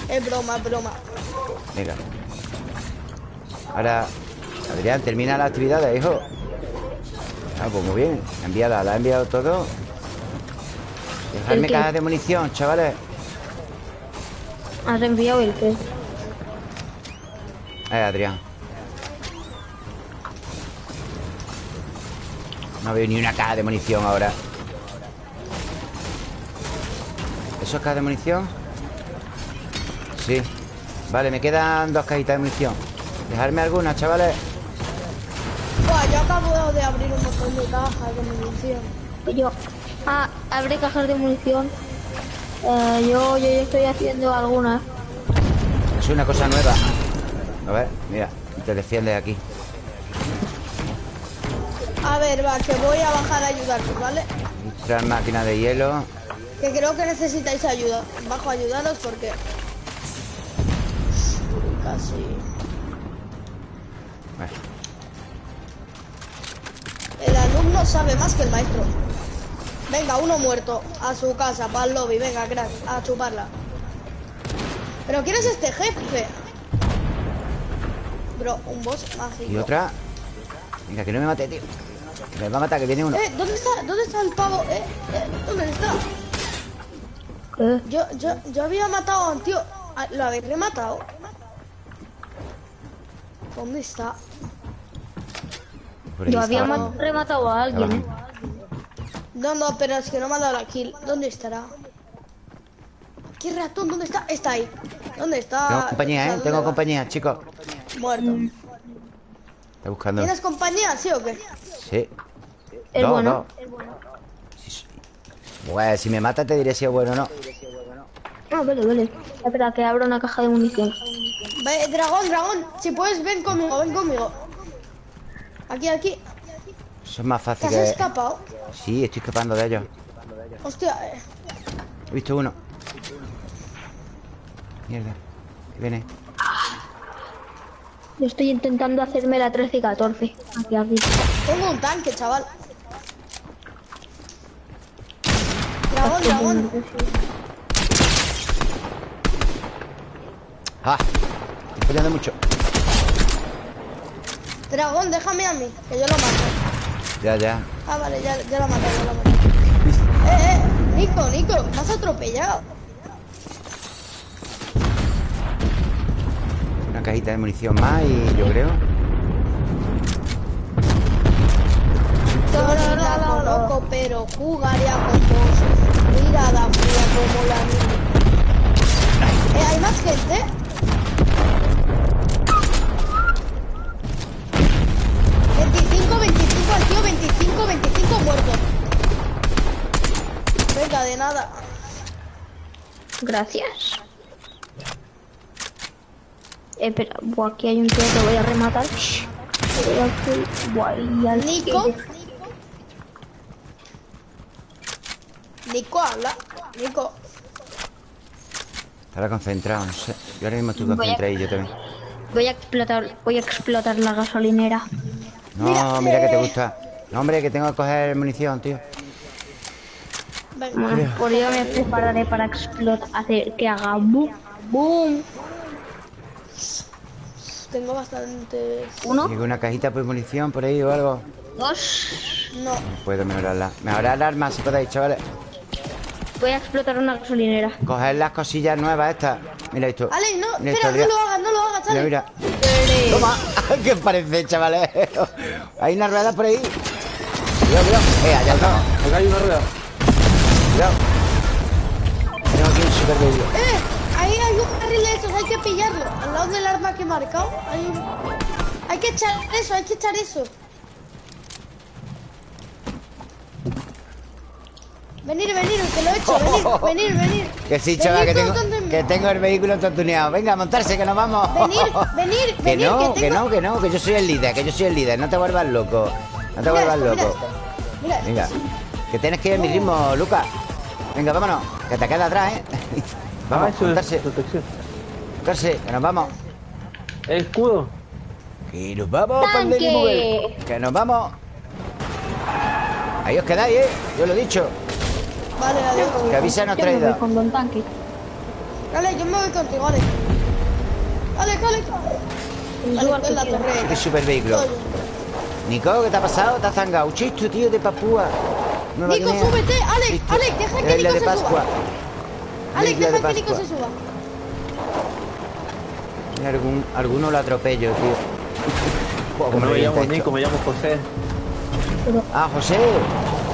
Es broma, broma. Venga. Ahora, Adrián, termina las actividades, hijo. Ah, pues muy bien. Envíala, la ha enviado todo. Dejarme ¿El qué? cajas de munición, chavales. Has enviado el que. Eh, Adrián. No veo ni una caja de munición ahora. ¿Eso es caja de munición? Sí. Vale, me quedan dos cajitas de munición. Dejarme algunas, chavales. Buah, yo acabo de abrir un montón de cajas de munición. Yo. Ah, abre cajas de munición. Eh, yo, yo, yo estoy haciendo algunas. Es una cosa nueva. A ver, mira, te defiendes aquí. A ver, va, que voy a bajar a ayudaros, ¿vale? Entrar máquina de hielo. Que creo que necesitáis ayuda. Bajo a ayudaros porque... Casi... Bueno, El alumno sabe más que el maestro. Venga, uno muerto. A su casa, para el lobby. Venga, crack, a chuparla. ¿Pero quién es este jefe? Bro, un boss mágico. y otra. Venga, que no me mate, tío. Que me va a matar, que viene uno. Eh, ¿dónde está? ¿Dónde está el pavo? Eh, eh, ¿dónde está? ¿Qué? Yo, yo, yo había matado a un tío. Ah, ¿Lo habéis rematado? ¿Dónde está? Yo había rematado a alguien, ¿eh? No, no, pero es que no me ha dado la kill. ¿Dónde estará? ¿Qué ratón? ¿Dónde está? Está ahí. ¿Dónde está? Tengo compañía, ¿eh? ¿dónde Tengo va? compañía, chicos. Muerto. Está buscando. ¿Tienes compañía, sí o qué? Sí. Es Dos, bueno. Sí, sí. Pues si me mata te diré si es bueno o no. Ah, vale, vale. Espera, que abro una caja de munición. Ve, dragón, dragón. Si puedes, ven conmigo, ven conmigo. Aquí, aquí. Eso es más ¿Te fácil has que... escapado? Sí, estoy escapando de ellos. Hostia, eh. He visto uno. Mierda. Que viene. Yo estoy intentando hacerme la 13 y 14. Aquí, aquí. Tengo un tanque, chaval. Dragón, dragón. ¡Ah! Estoy fallando mucho. Dragón, déjame a mí, que yo lo mato. Ya, ya. Ah, vale, ya, ya lo maté, ya lo maté. Eh, eh, Nico, Nico, me has atropellado. Cajita de munición más y yo creo. No, loco, pero jugaría con vos. Mirada fría como la niña. Eh, ¿hay más gente? Veinticinco, veinticinco al tío, veinticinco, veinticinco muertos. Venga, de nada. Gracias. Espera, buah, aquí hay un tío que voy a rematar. Buah, y al- Nico. Nico habla. Nico. Estará concentrado, no sé. Yo ahora mismo estoy concentrado y yo también. Voy a explotar, voy a explotar la gasolinera. No, mira que te gusta. No, hombre, que tengo que coger munición, tío. Bueno, pues yo me prepararé para explotar, hacer que haga boom, boom. Tengo bastantes. Uno, Digo, una cajita por munición por ahí o algo. dos. No. Puedo mejorarla. Mejorar armas si podéis, chavales. Voy a explotar una gasolinera. Coger las cosillas nuevas estas. Mira esto. Ale, no, Mira espera, esto, no lo hagas, no lo hagas, Mira, mira. Toma. ¿Qué os parece, chavales? Hay una rueda por ahí. Cuidado, cuidado. Eh, allá está. Acá hay una rueda. Cuidado. Tengo aquí un super vídeo. Eh, hay un carril de esos, hay que pillarlo. Al lado del arma que he marcado, hay que echar eso, hay que echar eso. Venir, venir, que lo he hecho, venir, venir, venir. Que sí, chaval, que tengo, que tengo el vehículo todo tuneado. Venga, a montarse, que nos vamos. Venir, venir, Que venir, no, que que tengo- no, que no, que yo soy el líder, que yo soy el líder. No te vuelvas loco. No te Mira vuelvas esto, mira loco. esto. Mira esto. Venga, que tienes que ir a mi ritmo, Lucas. Venga, vámonos, que te queda atrás, ¿eh? Ah, Vamos, eso es montarse, protección. montarse, que nos vamos. Escudo. Que nos vamos, Mugel. Que nos vamos. Ahí os quedáis, ¿eh? Yo lo he dicho. Vale, adiós. Que avisa nos Yo me voy traído. con Don Tanque. Dale, yo me voy contigo, Ale. En la torre. Qué super vehículo. Nico, ¿qué te ha pasado? ¿Te has zangado? Chisto, tío, de Papúa. Nico, súbete. Alex, Chisto. Alex, deja De que Nico de se Pascua. suba. Alex, de deja que Nico Pascua. se suba. Algún, alguno lo atropello, tío. No me llamo. Nico, me llamo José. Ah, José.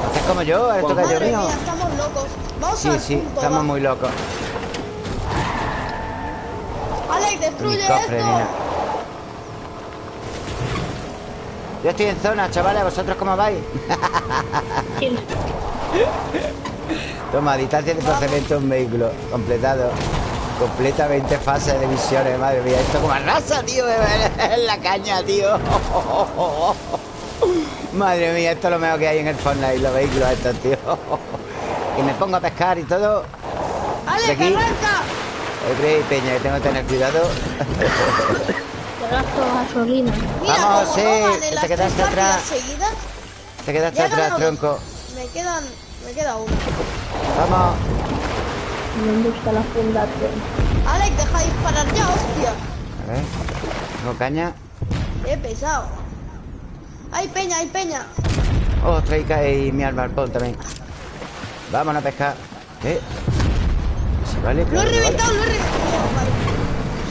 Haces como yo, eres tocayo Madre mío. estamos locos. Vamos Sí, sí, punto, estamos va. muy locos. Alex, Mi destruye cofre, esto. Yo estoy en zona, chavales. ¿Vosotros cómo vais? Toma, distancia de procedimiento de un vehículo. Completado. Completamente fase de misiones, madre mía. Esto como arrasa, tío. En la caña, tío. Madre mía, esto es lo mejor que hay en el Fortnite, los vehículos estos, tío. Y me pongo a pescar y todo. Alex, aquí. arranca. Yo creo, Peña, que tengo que tener cuidado. Te gasto gasolina. Mira, Vamos, sí, que te quedaste atrás. Te quedaste atrás, tronco. Me quedan... Me queda uno. Vamos. Me gusta la fundación. Alex, deja de disparar ya, hostia. A ver. Tengo caña. He pesado. Hay peña, hay peña. Oh, traica y mi arma al pon también. Vámonos a pescar. ¿Qué? Sí, vale, Lo he que vale. reventado, lo he reventado. Vale.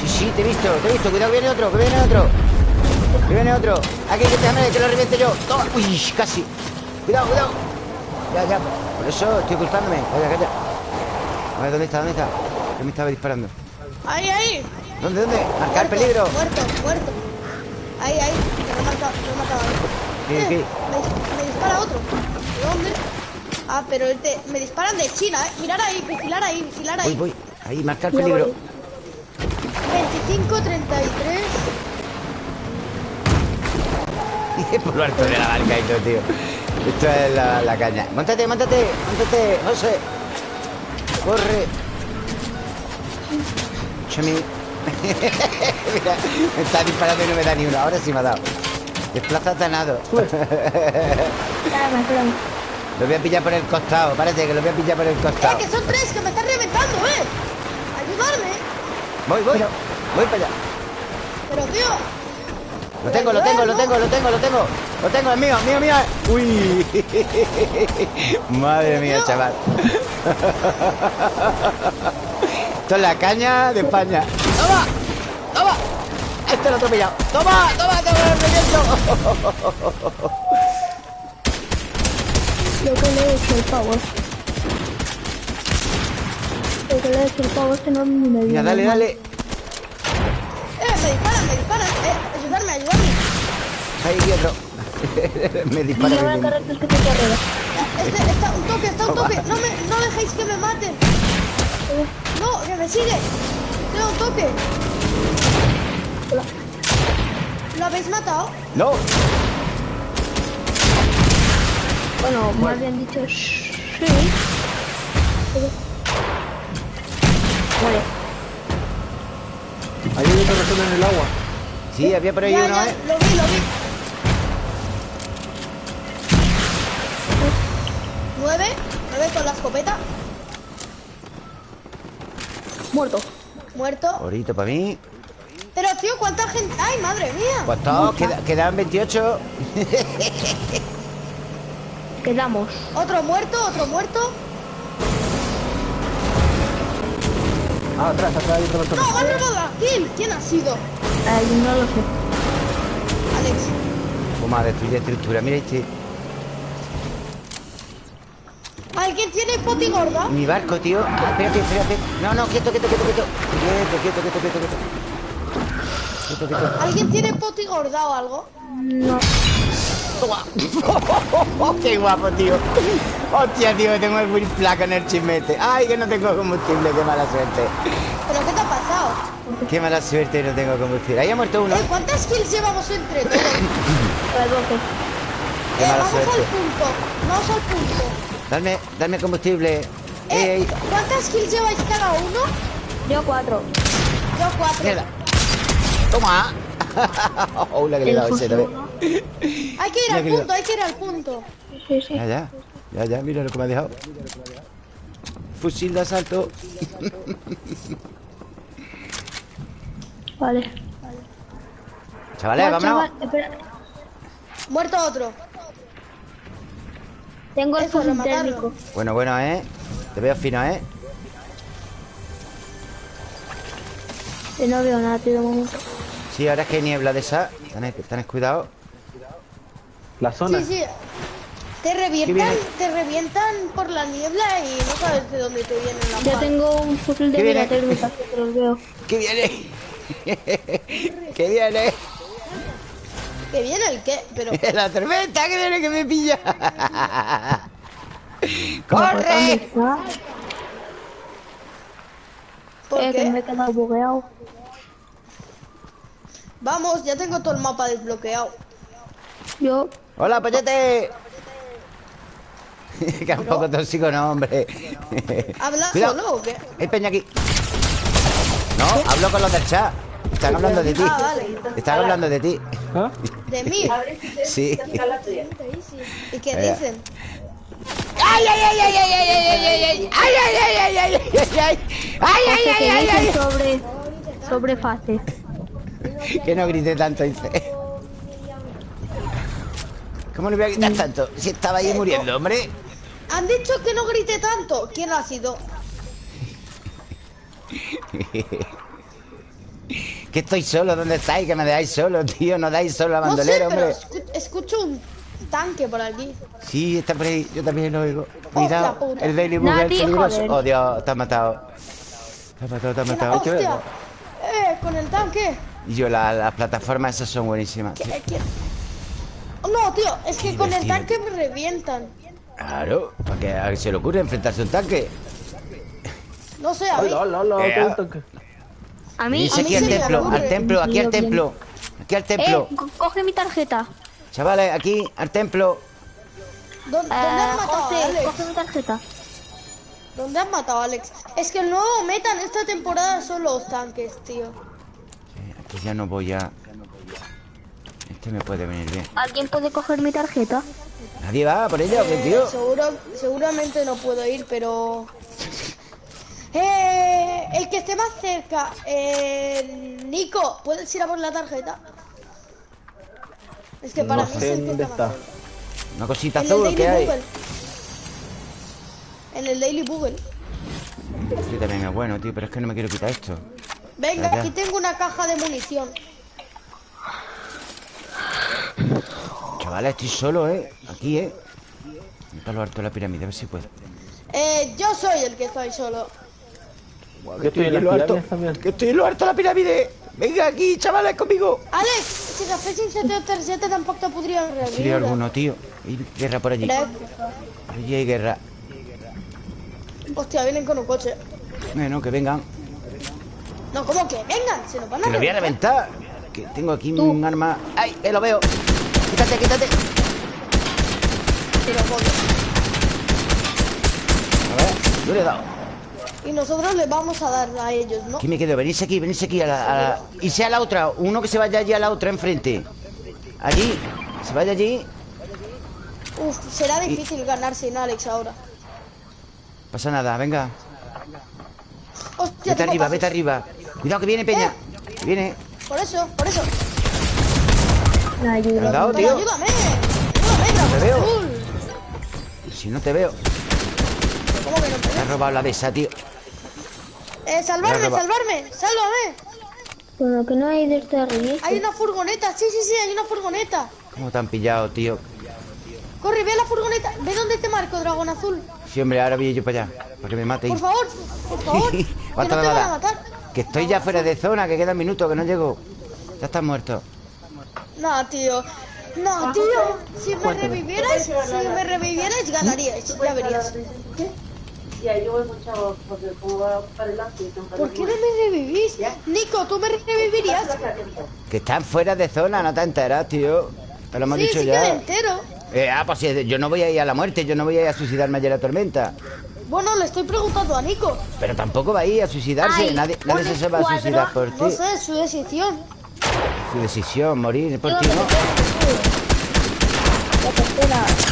Sí, sí, te he visto, te he visto. Cuidado, que viene otro, que viene otro. Que viene otro. Aquí, que déjame que lo reviente yo. Toma. Uy, casi. Cuidado, cuidado. Ya, ya. Por eso estoy ocultándome. Calla, calla. A ver, ¿dónde está? ¿Dónde está? ¿Qué me estaba disparando? Ahí, ahí. ¿Dónde, dónde? Marcar Muerto, peligro. Muerto, muerto. Ahí, ahí. Que lo he matado, lo he matado. ¿Qué, Eh, qué? Me, dis- me dispara otro. ¿De dónde? Ah, pero el te- me disparan de China, ¿eh? Mirar ahí, vigilar ahí, vigilar ahí. Voy, voy. Ahí, marcar peligro. voy. 25, 33. Por lo alto de la barca y todo, tío. Esto es la, la caña. Móntate, móntate, móntate, José. Corre. Chami. Mira, me está disparando y no me da ni uno. Ahora sí me ha dado. Desplázate a nado. Espérame, espérame. Lo voy a pillar por el costado. Parece que lo voy a pillar por el ¡Eh, costado. que son tres, que me están reventando, eh! ¡Ayudarme! Voy, voy. Voy para allá. Pero, tío, Lo tengo, lo tengo, lo tengo, lo tengo, lo tengo. Lo tengo, es mío, mío, mío. Uy. Madre mía, chaval. Esto es la caña de España. ¡Toma! ¡Toma! Este lo he atropellado. ¡Toma! ¡Toma! ¡Te lo reviento! Lo que le he hecho el pavo. Lo que le he hecho el pavo este no ni me Mira, dale, dale. eh, me disparan, me disparan, eh. Ahí otro. Me dispara. Mira, voy a cargar que te carrera. Este, está un toque, está un toque. No me, no dejéis que me maten. No, que me sigue. Tengo un toque. ¿Lo habéis matado? ¡No! Bueno, más bien dicho, sí. Muere. Ahí hay otra persona en el agua. Sí, había por ahí Ya, uno, ya, ¿eh? lo vi, lo vi. Nueve, nueve con la escopeta. Muerto. Muerto. Orito para mí. Pero tío, ¿cuánta gente? ¡Ay, madre mía! Pues todos, queda- quedan 28. Quedamos. Otro muerto, otro muerto. Ah, atrás, atrás hay otra No, me han robado la kill. ¿Quién ha sido? Ay, no lo sé. Alex. Vamos a destruir estructura. Mira este. ¿Alguien tiene poti gorda? Mi barco, tío. Ah, espérate, espérate. No, no, quieto, quieto, quieto, quieto. Quieto, quieto, quieto, quieto, quieto. Quieto, quieto. ¿Alguien tiene poti gorda o algo? No. ¡Qué guapo, tío! Hostia, tío, tengo el Will Placa en el chismete. ¡Ay, que no tengo combustible! ¡Qué mala suerte! ¿Pero qué te ha pasado? ¡Qué mala suerte! No tengo combustible. Ahí ha muerto uno. Eh, ¿Cuántas kills llevamos entre todos? El bloque. ¡Qué Eh, mala vamos al suerte! punto. Vamos al punto. Dame, dame combustible. ¡Ey, Eh, ey! ¿Cuántas kills lleváis cada uno? Yo cuatro. Yo cuatro. ¡Mierda! ¡Toma! ¡Oh, la que le he dado ese también! Hay que ir al punto, hay que ir al punto. Sí, sí. Ya, ya. Ya, ya, mira lo que me ha dejado. Fusil de asalto. Vale. Chavales, No, vámonos. chaval. Muerto otro. Tengo el rematarlo. térmico. Bueno, bueno, ¿eh? Te veo fino, ¿eh? Y no veo nada, tío, momento. Sí, ahora es que hay niebla de esa. Tenés, tenés cuidado. La zona. Sí, sí. Te revientan, te revientan por la niebla y no sabes de dónde te vienen las Yo tengo un fusil de ¿Qué mira viene? térmica, que los veo. ¿Qué viene? ¿Qué viene? Que viene el qué, pero La tormenta que viene que me pilla. ¿Dónde ¡Corre! está? ¿por Eh, que me he qué? quedado bugueado. Vamos, ya tengo todo el mapa desbloqueado. Yo, ¡Hola, pollete! que un poco tóxico, no, hombre. ¿Hablas solo o qué? Hay peña aquí. No, hablo con los del chat. Están hablando de ti. Ah, vale. Están hablando de ti. ¿Ah? De mí. Sí. ¿Y qué dicen? ¡Ay, ay, ay, ay, ay, ay, ay, ay, ay, ay! ¡Ay, ay, ay, ay, ay, ay, ay! ¡Ay, ay, que ay, ay, dicen ay! sobre, sobre fase. Que no grite tanto, dice. ¿Cómo no voy a gritar tanto? Si estaba ahí muriendo, hombre. Han dicho que no grite tanto. ¿Quién ha sido? Que estoy solo, ¿dónde estáis? Que me dejáis solo, tío. No dais solo a No sé, bandolero, pero hombre. escu- escucho un tanque por aquí. Sí, está por ahí. Yo también lo oigo. Hostia Cuidado. El Daily Bugle Nadie, peligroso. Oh, Dios, te has matado. Te has matado, te has matado. ¡Hostia! ¡Eh! Con el tanque. Y yo, la- las plataformas esas son buenísimas. ¿Qué- qué? No, tío, es que con el tanque me revientan. Claro, ¿para qué se le ocurre enfrentarse a un tanque? No sé, a mí. Hola, hola, hola. Eh, ¿qué gusto que- A mí, Dice a mí aquí al templo, ocurre. al templo, aquí al Bien. templo. Aquí al templo. Eh, co- coge mi tarjeta. Chavales, aquí, al templo. ¿Dó- ¿Dónde, Eh, has matado Alex? coge mi tarjeta. ¿Dónde has matado a Alex? Es que el nuevo meta en esta temporada son los tanques, tío. Eh, Aquí ya no voy a... Este me puede venir bien. ¿Alguien puede coger mi tarjeta? ¿Nadie va por ella o qué, tío? Seguro, seguramente no puedo ir, pero... Eh, el que esté más cerca, eh, Nico, ¿puedes ir a por la tarjeta? Es que para No mí es sé el que dónde está. Una cosita En el azul que hay. En el Daily Bugle. Este también es bueno, tío, pero es que no me quiero quitar esto. Venga, aquí tengo una caja de munición. Chavales, estoy solo, ¿eh? Aquí, ¿eh? Está lo alto de la pirámide, a ver si puedo. Eh, yo soy el que estoy solo. Yo estoy en lo también. Que estoy en lo alto de la pirámide. Venga aquí, chavales, conmigo. Alex, si agafessin 737 tampoc te podrien Sería reviure. alguno, tío. Hay guerra por allí. Allí hay guerra. Hostia, vienen con un coche. Bueno, que vengan. No, ¿cómo que? Vengan, se nos van a Que lo voy a reventar. reventar. Que tengo aquí un arma. ¡Ay! ¡Eh, lo veo! Quítate, quítate. Pero. A ver, yo le he dado. Y nosotros les vamos a dar a ellos, ¿no? Aquí me quedo, venirse aquí, venirse aquí a la, a la- Y sea la otra, uno que se vaya allí a la otra enfrente Allí, se vaya allí Uf, será difícil ganar sin Alex ahora. Pasa nada, venga Hostia, Vete arriba, pasos. vete arriba Cuidado que viene Peña Que viene Por eso, por eso. ¿Me ayuda. ayúdame. Ayúdame, Dragon te veo. Si no te veo ¿Cómo que no te Me has veo? robado la besa, tío Eh, salvarme, ha salvarme, sálvame. Pero que no hay de arriba. Hay una furgoneta, sí, sí, sí, hay una furgoneta. ¿Cómo te han pillado, tío? Corre, ve a la furgoneta. Ve dónde te marco, dragón azul. Sí, hombre, ahora voy yo para allá Para que me maten Por favor, por favor. que no te ¿Cuánto me van va a matar. Que estoy ya fuera de zona, que quedan minutos, que no llego Ya estás muerto No, tío. No, tío. Si me revivierais, si me revivierais, ganaríais. Ya verías. Y ahí yo he escuchado, porque va ¿Por qué no me revivís? Nico, ¿tú me revivirías? Que están fuera de zona, no te enteras, tío Te lo hemos Sí, dicho sí que ya me entero. Eh, ah, pues sí, yo no voy a ir a la muerte, yo no voy a ir a suicidarme allá en la tormenta. Bueno, le estoy preguntando a Nico. Pero tampoco va a ir a suicidarse, Ay, nadie, se va a suicidar por ti. No sé, su decisión. Su decisión, morir por ti, ¿no? La tercera.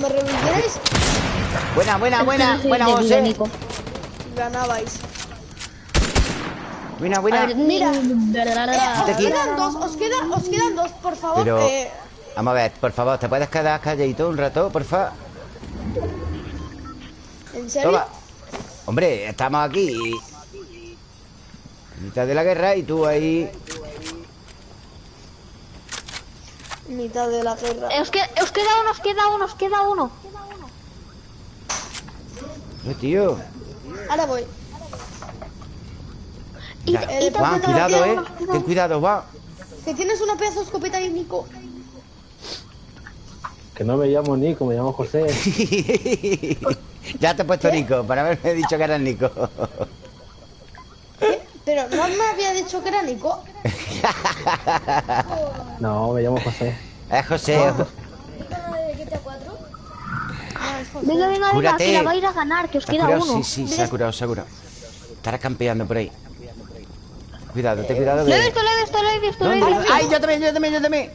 Me revivierais, Buena, buena, buena, buena, José. Nico. ganabais. Buena, A buena. ver, Mira. mira. Eh, os quedan dos, os quedan, os quedan dos, por favor. Pero, eh, vamos a ver, por favor, ¿te puedes quedar calladito un rato, por favor? ¿En serio? Toma. Hombre, estamos aquí. En mitad de la guerra y tú ahí. Mitad de la guerra. Eh, Os, que- os queda uno, os queda uno, os queda uno. Eh, tío. Ahora voy. Y, Ya, y Juan, cuidado, eh. Ten cuidado, Juan. Que tienes una pedazo de escopeta ahí, Nico. Que no me llamo Nico, me llamo José. ya te he puesto Nico, para haberme dicho que eras Nico. ¿Qué? Pero no me había dicho que era Nico. No, me llamo José. Es José. José. Venga, venga, venga, que la vais a ganar, que os ¿Te queda curado? uno. Sí, sí, se ha curado, se ha curado. Estará campeando por ahí. Cuidado, ten cuidado Lo he que... visto, lo he visto, lo he visto, lo he visto. ¡Ay, yo también, yo también, yo también!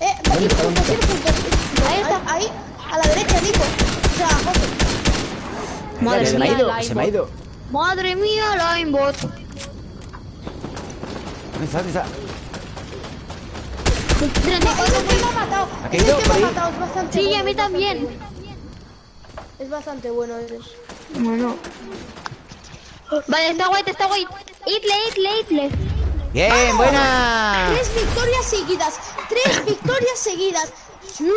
Eh. Ahí está, ahí, a la derecha, Nico. O sea, José. Que Madre se me ha ido, se me ha ido. Madre mía, el aimbot. Bastante Sí, a mí también. Es bastante bueno eres. Bueno. Vale, está guay, está guay. Itle, itle, itle. ¡Bien, buena! Tres victorias seguidas. Tres victorias seguidas. Sí.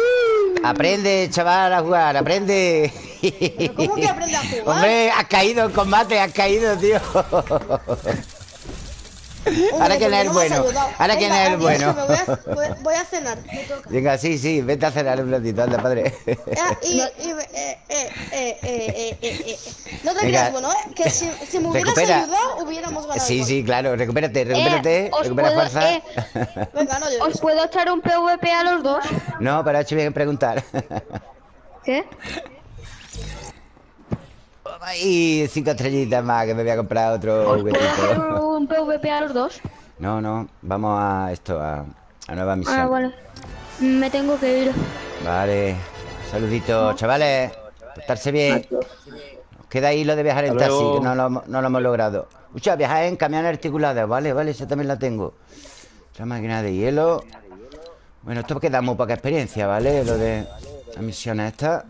Aprende, chaval, a jugar, aprende. ¿Cómo que aprende a jugar? Hombre, has caído en combate, has caído, tío. Ahora es no has bueno. Ahora quién Venga, es bueno. que voy, a, cenar. Me toca. Venga, sí, sí, vete a cenar un ratito, anda, padre. Eh, eh, eh, eh, eh, eh, eh, eh. No te creas, bueno, eh, que si, si me hubieras Recupera. ayudado, hubiéramos ganado. Sí, sí, claro, recupérate, recupérate, os recupera puedo- fuerza. eh. Venga, no ¿Os puedo echar un PvP a los dos? No, pero ha hecho bien en preguntar. ¿Qué? Y cinco estrellitas más, que me voy a comprar otro ¿Os puedo hacer juguetito. un PvP a los dos? No, no, vamos a esto, a, a nueva misión. Ah, vale. Me tengo que ir. Vale. Saluditos, chavales. Portarse bien. Os queda ahí lo de viajar en taxi, que no lo, no lo hemos logrado. Escucha, viajar en camión articulado. Vale, vale, esa también la tengo. Otra máquina de hielo. Bueno, esto queda muy poca experiencia, ¿vale? Lo de las misiones estas.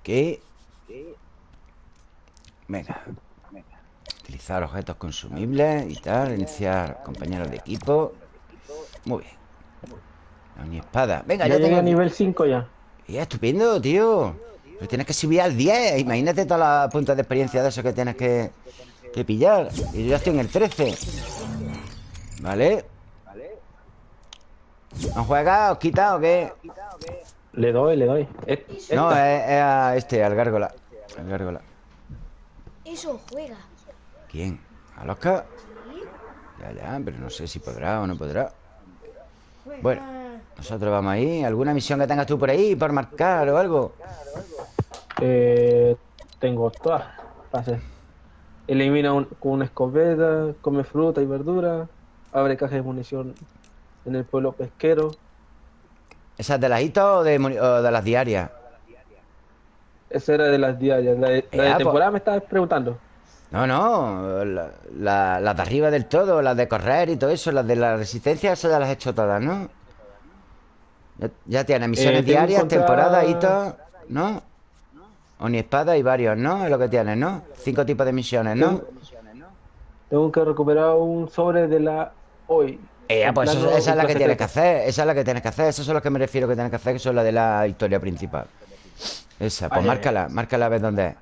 Ok. Venga. Utilizar objetos consumibles y tal. Iniciar compañeros de equipo. Muy bien. No, ni espada. Venga, Ya ya llegué tengo. a nivel 5 ya. Y estupendo, tío. Pero tienes que subir al 10. Imagínate todas las puntos de experiencia de eso que tienes que, que pillar. Y yo ya estoy en el 13. ¿Vale? ¿No juegas? ¿Os quita o qué? Le doy, le doy. No, es a este, al gárgola. Al gárgola. Eso juega. ¿Quién? ¿Al Oscar? Ya, ya, pero no sé si podrá o no podrá. Bueno, nosotros vamos ahí. ¿Alguna misión que tengas tú por ahí por marcar o algo? Eh, tengo todas. Elimina un- con una escopeta, come fruta y verdura, abre cajas de munición en el pueblo pesquero. ¿Esas de las hitos o de, o de las diarias? Esa era de las diarias. La de, la de pues- temporada me estabas preguntando. No, no, la- la- las de arriba del todo, las de correr y todo eso, las de la resistencia, esas ya las he hecho todas, ¿no? Ya, ya tienes misiones Eh, diarias, encontrar- temporadas, hitos, ¿no? Oni espada y varios, ¿no? Es lo que tienes, ¿no? Cinco tipos de misiones, ¿no? Tengo- Tengo que recuperar un sobre de la hoy. Eh, pues eso- esa es la que tienes que hacer, esa es la que tienes que hacer, esas son las que me refiero que tienes que hacer, que son las de la historia principal. Esa, pues ay, márcala, márcala a ver dónde es.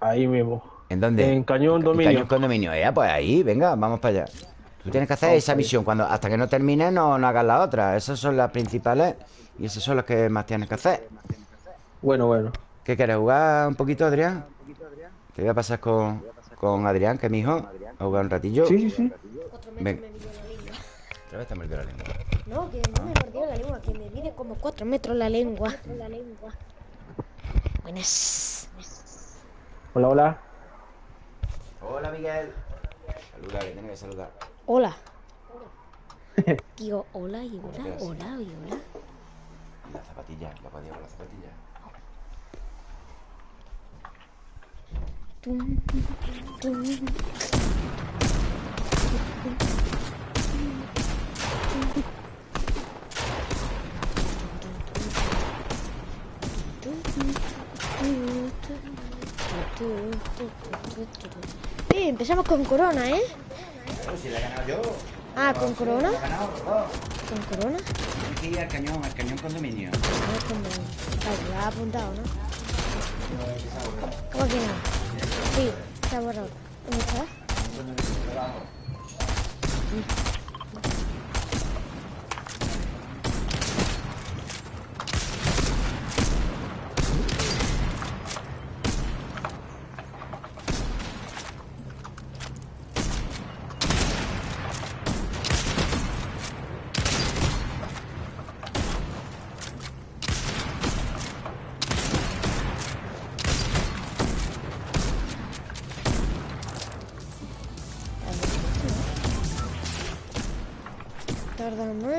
Ahí mismo. ¿En dónde? En Cañón En Dominio. Cañón Condominio. Eh, pues ahí, venga, vamos para allá. Tú tienes que hacer esa misión. Cuando, hasta que no termine, no, no hagas la otra. Esas son las principales y esas son las que más tienes que hacer. Bueno, bueno. ¿Qué quieres? ¿Jugar un poquito, Adrián? Te voy a pasar con, con Adrián, que es mi hijo. A jugar un ratillo. Sí, sí, sí. Cuatro Ven. metros me mide la lengua. Otra vez te la lengua. No, que no me mordió la lengua, que me mide como cuatro metros la lengua. La lengua. Buenas. Hola, hola. Hola, Miguel. Saluda, que tiene que saludar. Hola. Digo, hola y hola, hola y hola. La zapatilla, la podía con la zapatilla. Tum, tum, tum. Eh, empezamos con corona, ¿eh? Pero si la he ganado yo. Ah, con corona. Con corona. Ir al cañón, al cañón condominio. Ah, como... Vale, lo ha apuntado, ¿no? ¿Cómo que no? Sí, está borrado. ¿Dónde está?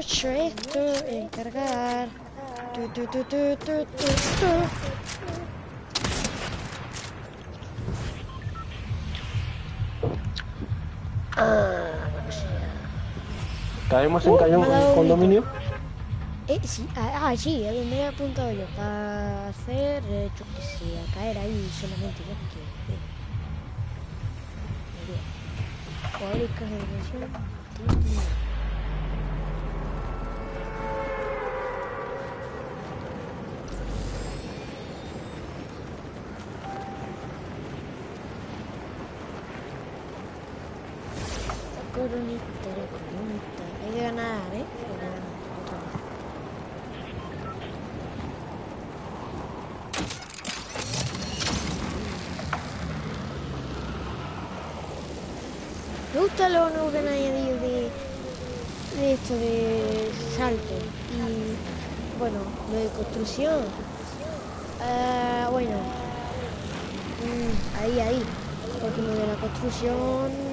Esto en cargar. Tu, tu, tu, tu, tu, tu, tu. Caemos en Uh, Cañón ha dado Condominio. Eh, sí, ah, ah, sí, es donde he apuntado yo. Para hacer, eh, yo qué sé, a caer ahí solamente yo que. Eh. De dimensión. Coronita, coronita. Hay que ganar, ¿eh? Hay que ganar. Me gusta lo nuevo que han añadido de, de esto de salto y bueno, lo de construcción. Ah, bueno, mm, ahí, ahí, porque lo de la construcción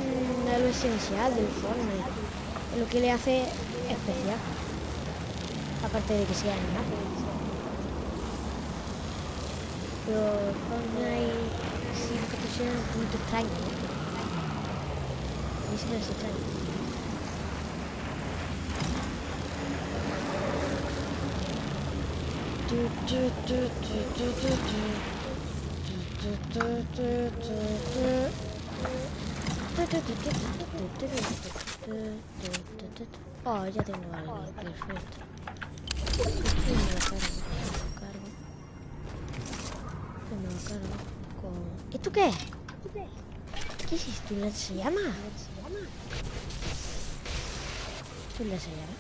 esencial del Fortnite, lo que le hace especial, aparte de que sea animado. Pero Fortnite sin construcción es un poquito extraño. A mí se me hace extraño. Oh, ya tengo algo, perfecto. Y me lo cargo, me lo cargo. Me lo cargo con... ¿Esto qué es? ¿Qué es esto? ¿Un lanzallamas? ¿Esto es un lanzallamas?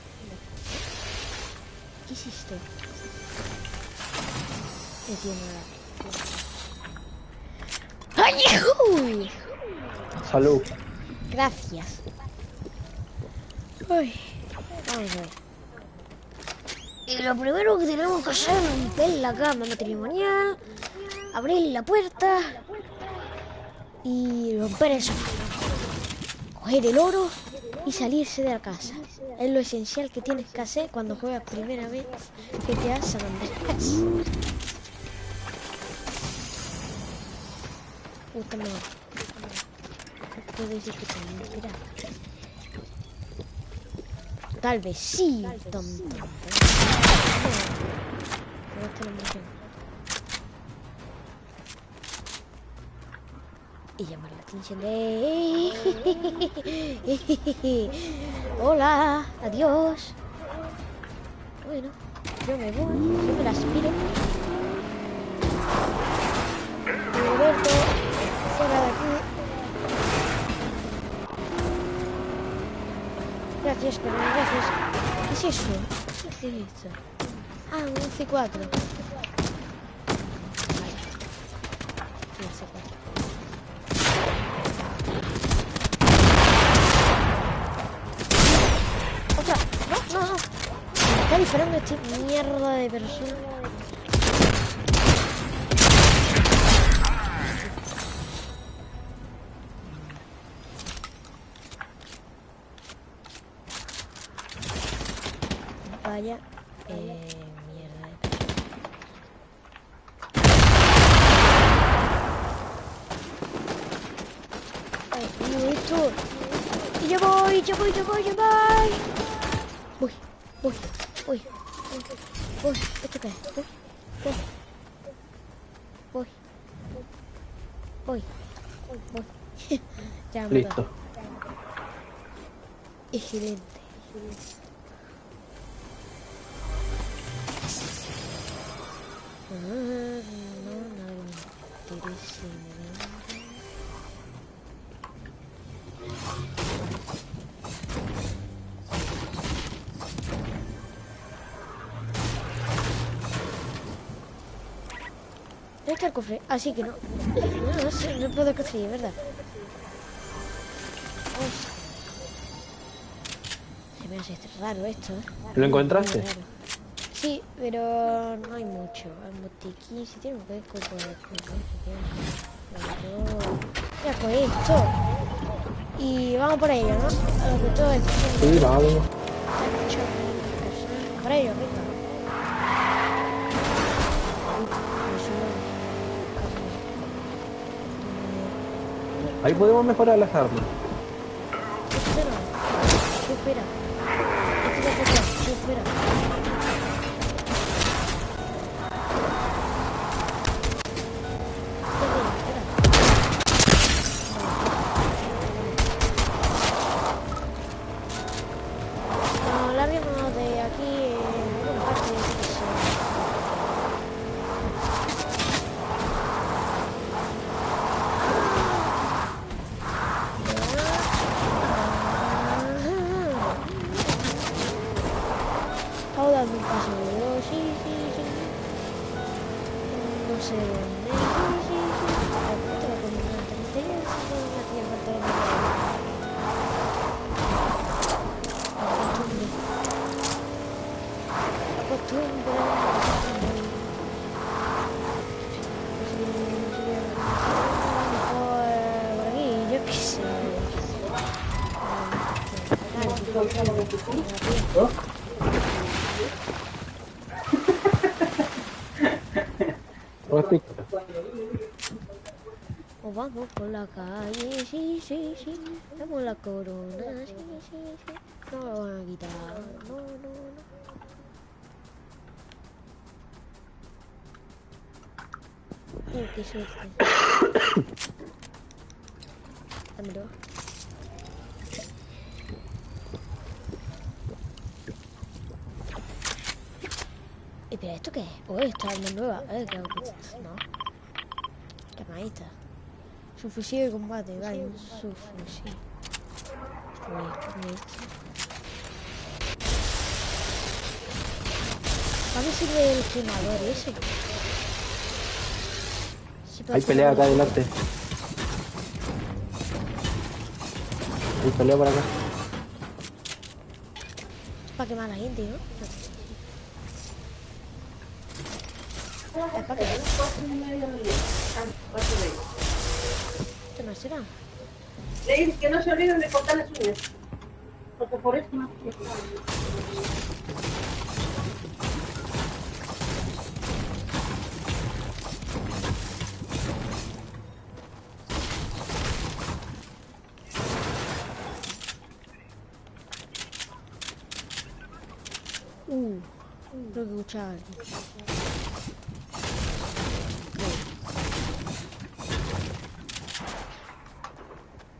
¿Qué hiciste? Entiendo la... ¡Ay, uy! Salud. Gracias. Vamos a ver. Y lo primero que tenemos que hacer es romper la cama matrimonial, abrir la puerta y romper el. Coger el oro y salirse de la casa. Es lo esencial que tienes que hacer cuando juegas primera vez que te has San madre. Puedo decir que te mentira. Tal vez sí, tonto. No. Pero esto no me entiendo. Y llamar la atención de... Hola, adiós. Bueno, yo me voy, yo me la aspiro. Pero gracias. ¿Qué es eso? ¿Qué es esto? Ah, un C4. Vale. Un C4. ¡Otra! ¡No, no, no! Me está disparando este mierda de persona. Vaya. Eh, mierda. de. Ay, esto. Y yo voy, yo voy, yo voy, yo voy. Voy, voy, voy, voy. ¿Esto qué es? Voy, voy. Voy. Voy. Voy. ya Listo. Está el cofre? Así que no. No, no sé, no puedo conseguir, ¿verdad? Hostia. Se me hace raro esto, ¿eh? ¿Lo encontraste? Sí, pero no hay mucho. Hay botiquín, si tiene un hueco. Ya con esto. Y vamos por ello, ¿no? A lo que todo el Sí, vamos. Por ello, venga. Ahí podemos mejorar las armas. Espera. ¿Qué espera? ¿qué espera? Espera, Uy, qué suerte. Dámelo. Espera, ¿esto qué es? Oh, esta arma nueva. Eh, que... No. ¿Qué más esta? Su fusil de combate, vale, un subfusil. Uy. ¿Para qué sirve el quemador ese? Hay pelea acá adelante. Hay pelea por acá. Para quemar a la gente, ¿no? Es para quemar. ¿Qué más será? Leí que no se olviden de cortar las uñas. Porque por eso no. Creo que escuchaba algo.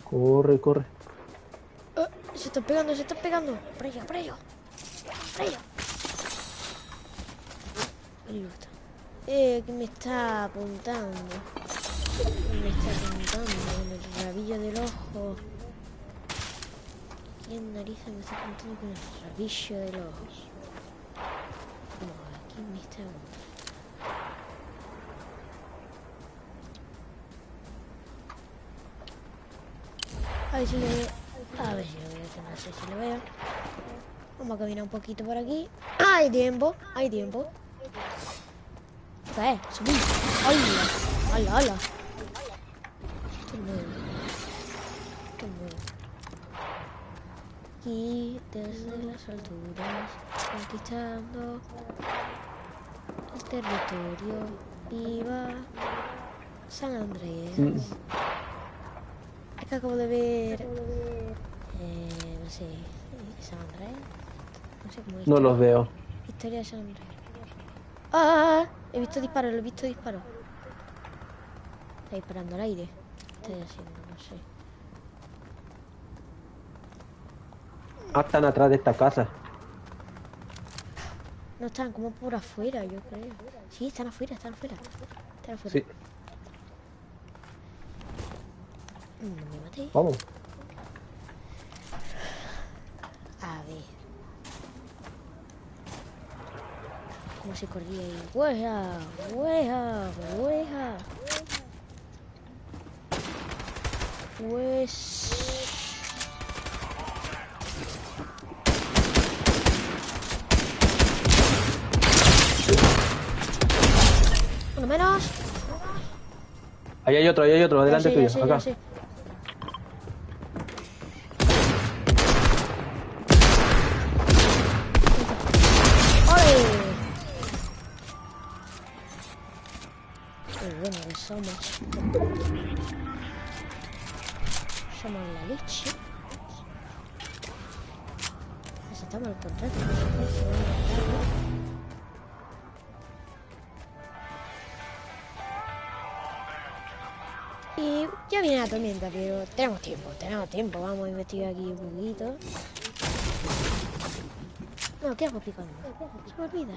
Corre, corre. Eh, se está pegando, se está pegando. Por allá, por allá. Por allá. Está. Eh, que me está apuntando. Me está apuntando con el rabillo del ojo. ¿Quién narices me está apuntando con el rabillo del ojo? Me apuntando. A ver si lo veo. A ver si lo veo, no sé si lo veo. Vamos a caminar un poquito por aquí. Hay tiempo, hay tiempo. ¿Qué? Subí. ¡Hala! ¡Hala, hala! Esto es nuevo. Nuevo. Aquí, desde las alturas, conquistando territorio. Viva San Andrés. Mm. Es que acabo de ver. Eh, no sé. eh, San Andrés. No sé cómo es. No los veo. Historia de San Andrés. ¡Ah! He visto disparos, lo he visto disparos. Está disparando al aire. ¿Qué estoy haciendo? No sé. Ah, están atrás de esta casa. No están como por afuera, yo creo. Sí, están afuera, están afuera. Están afuera. Sí, Mm, No me matéis. vamos. A ver. ¿Cómo se corría ahí? ¡Hueja! ¡Hueja! ¡Hueja! Pues... Uno menos. Ahí hay otro, ahí hay otro, delante ya tuyo, ya acá. Qué bueno que somos. Somos la leche. Necesitamos el contrato. Viene la tormenta, pero tenemos tiempo, tenemos tiempo. Vamos a investigar aquí un poquito. No, ¿qué hago picando? Se me olvida.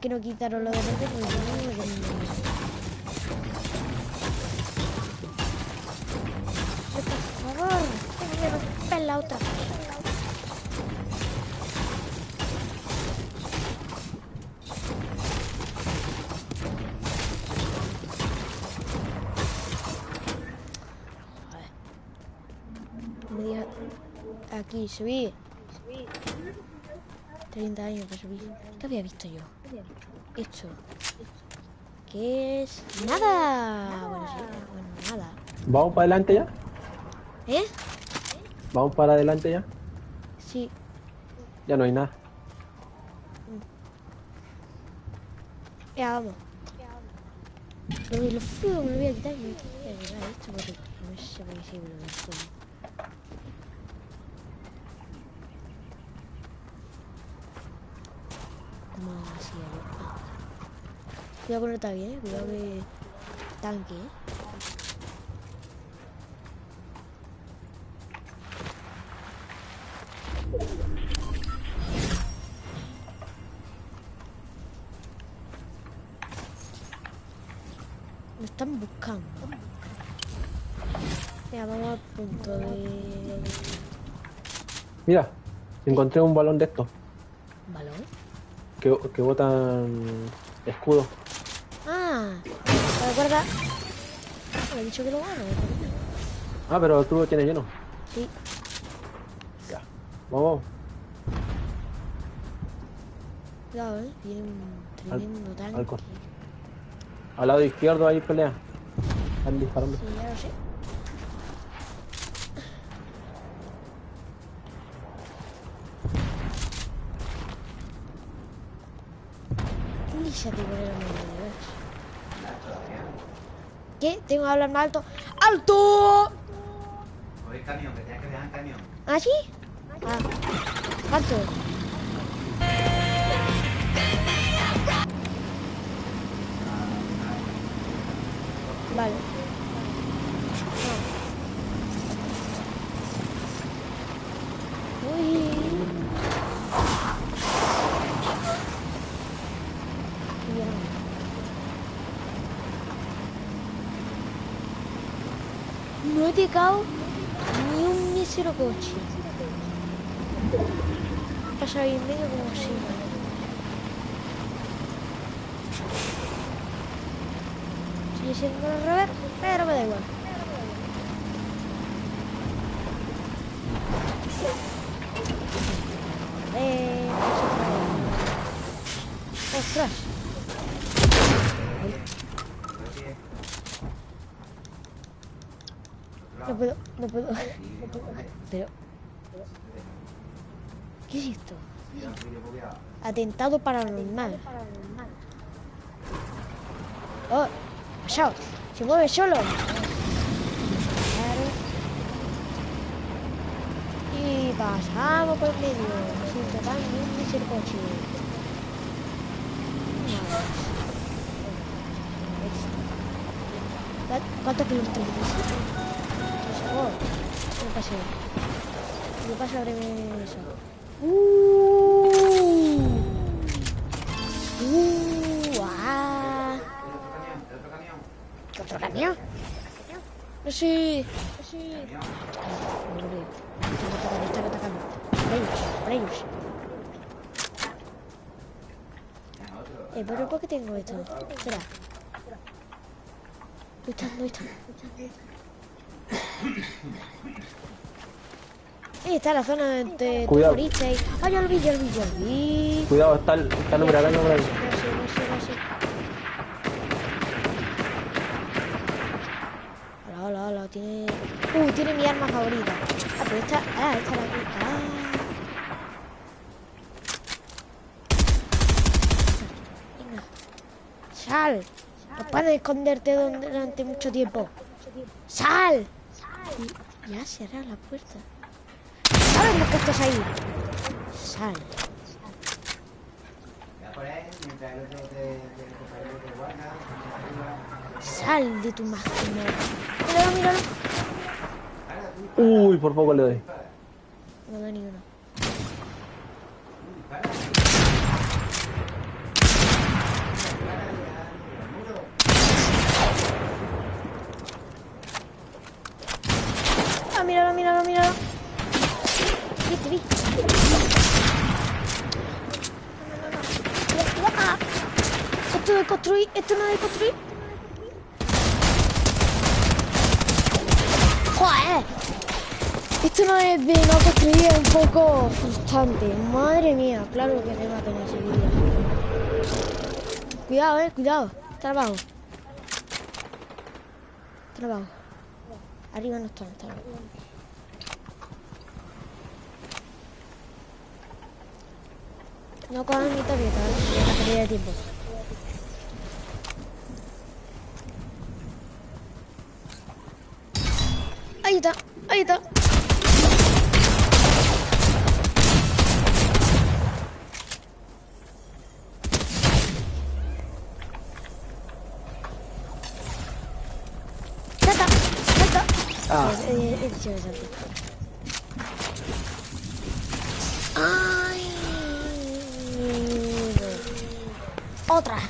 Que no quitaron lo de verde porque no, me- Por favor, déjame la otra. Aquí, subí. 30 años para subir. ¿Qué había visto yo? Esto. ¿Qué es? ¡Nada! Bueno, sí, bueno, nada. ¿Vamos para adelante ya? ¿Eh? ¿Vamos para adelante ya? Sí. Ya no hay nada. Ya, vamos. Lo, lo lo voy a quitar y me voy a quitar esto porque no sé me. más así a Cuidado con el tanque, eh. Cuidado que. Tanque, eh. Me están buscando. Mira, vamos al punto de. Mira, encontré un balón de estos. ¿Balón? Que, que botan escudos. Ah, ¿te acuerdas? Me he dicho que lo gano. Ah, pero tú lo tienes lleno. Sí. Ya. Vamos. Cuidado, eh. Viene un Al- tremendo tanque. al Al lado izquierdo hay pelea. Están disparando. Sí, ya lo sé. ¿Qué? Tengo que hablar más alto. ¡Alto! Oye, camión, que tienes que dejar camión. ¿Ah, sí? Ah. ¿Cuánto? Vale. Ah. Uy. Ya. Ni un mísero coche. Pasa ahí en medio como así. Sigue siendo al revés, pero me da igual. Eh, ¡Ostras! No puedo, puedo. Pero. ¿Qué es esto? Atentado paranormal. Oh, pasado. Se mueve solo. Y pasamos por el medio. Sin tocar ni un coche. ¿Cuántos kilómetros? Oh, no pasé. No pasa breve eso. Uh, uh, ah. ¿Qué otro camión? No sé. Eh, pero ¿por qué tengo esto? Espera. ¿Dónde están? Ahí está la zona de Cuidado. moriste. Ah, ya lo vi, ya lo vi, ya lo vi. Cuidado, está el, está el ahí. Hola, hola, hola, tiene... Uh, tiene mi arma favorita. Ah, pero esta... Ah, esta la. Ah. Venga. Sal. No puedes esconderte donde- durante mucho tiempo. Sal. Y ya cerrar la puerta. Sabemos que estás ahí. Sal. Sal de tu máquina. Míralo, míralo. Uy, por poco le doy. No da ni uno. Míralo, míralo, míralo. Vi, te vi. Esto de construir, esto no de construir. ¡Joder! Esto no es de no construir, es un poco frustrante. Madre mía, claro que me mato en ese vídeo. Cuidado, eh, cuidado. Está abajo. Arriba no está, no está. No cojan mi tarjeta, ¿vale? Una pérdida de tiempo. Ahí está, ahí está. Ah. Eh, eh. Ay. Otra.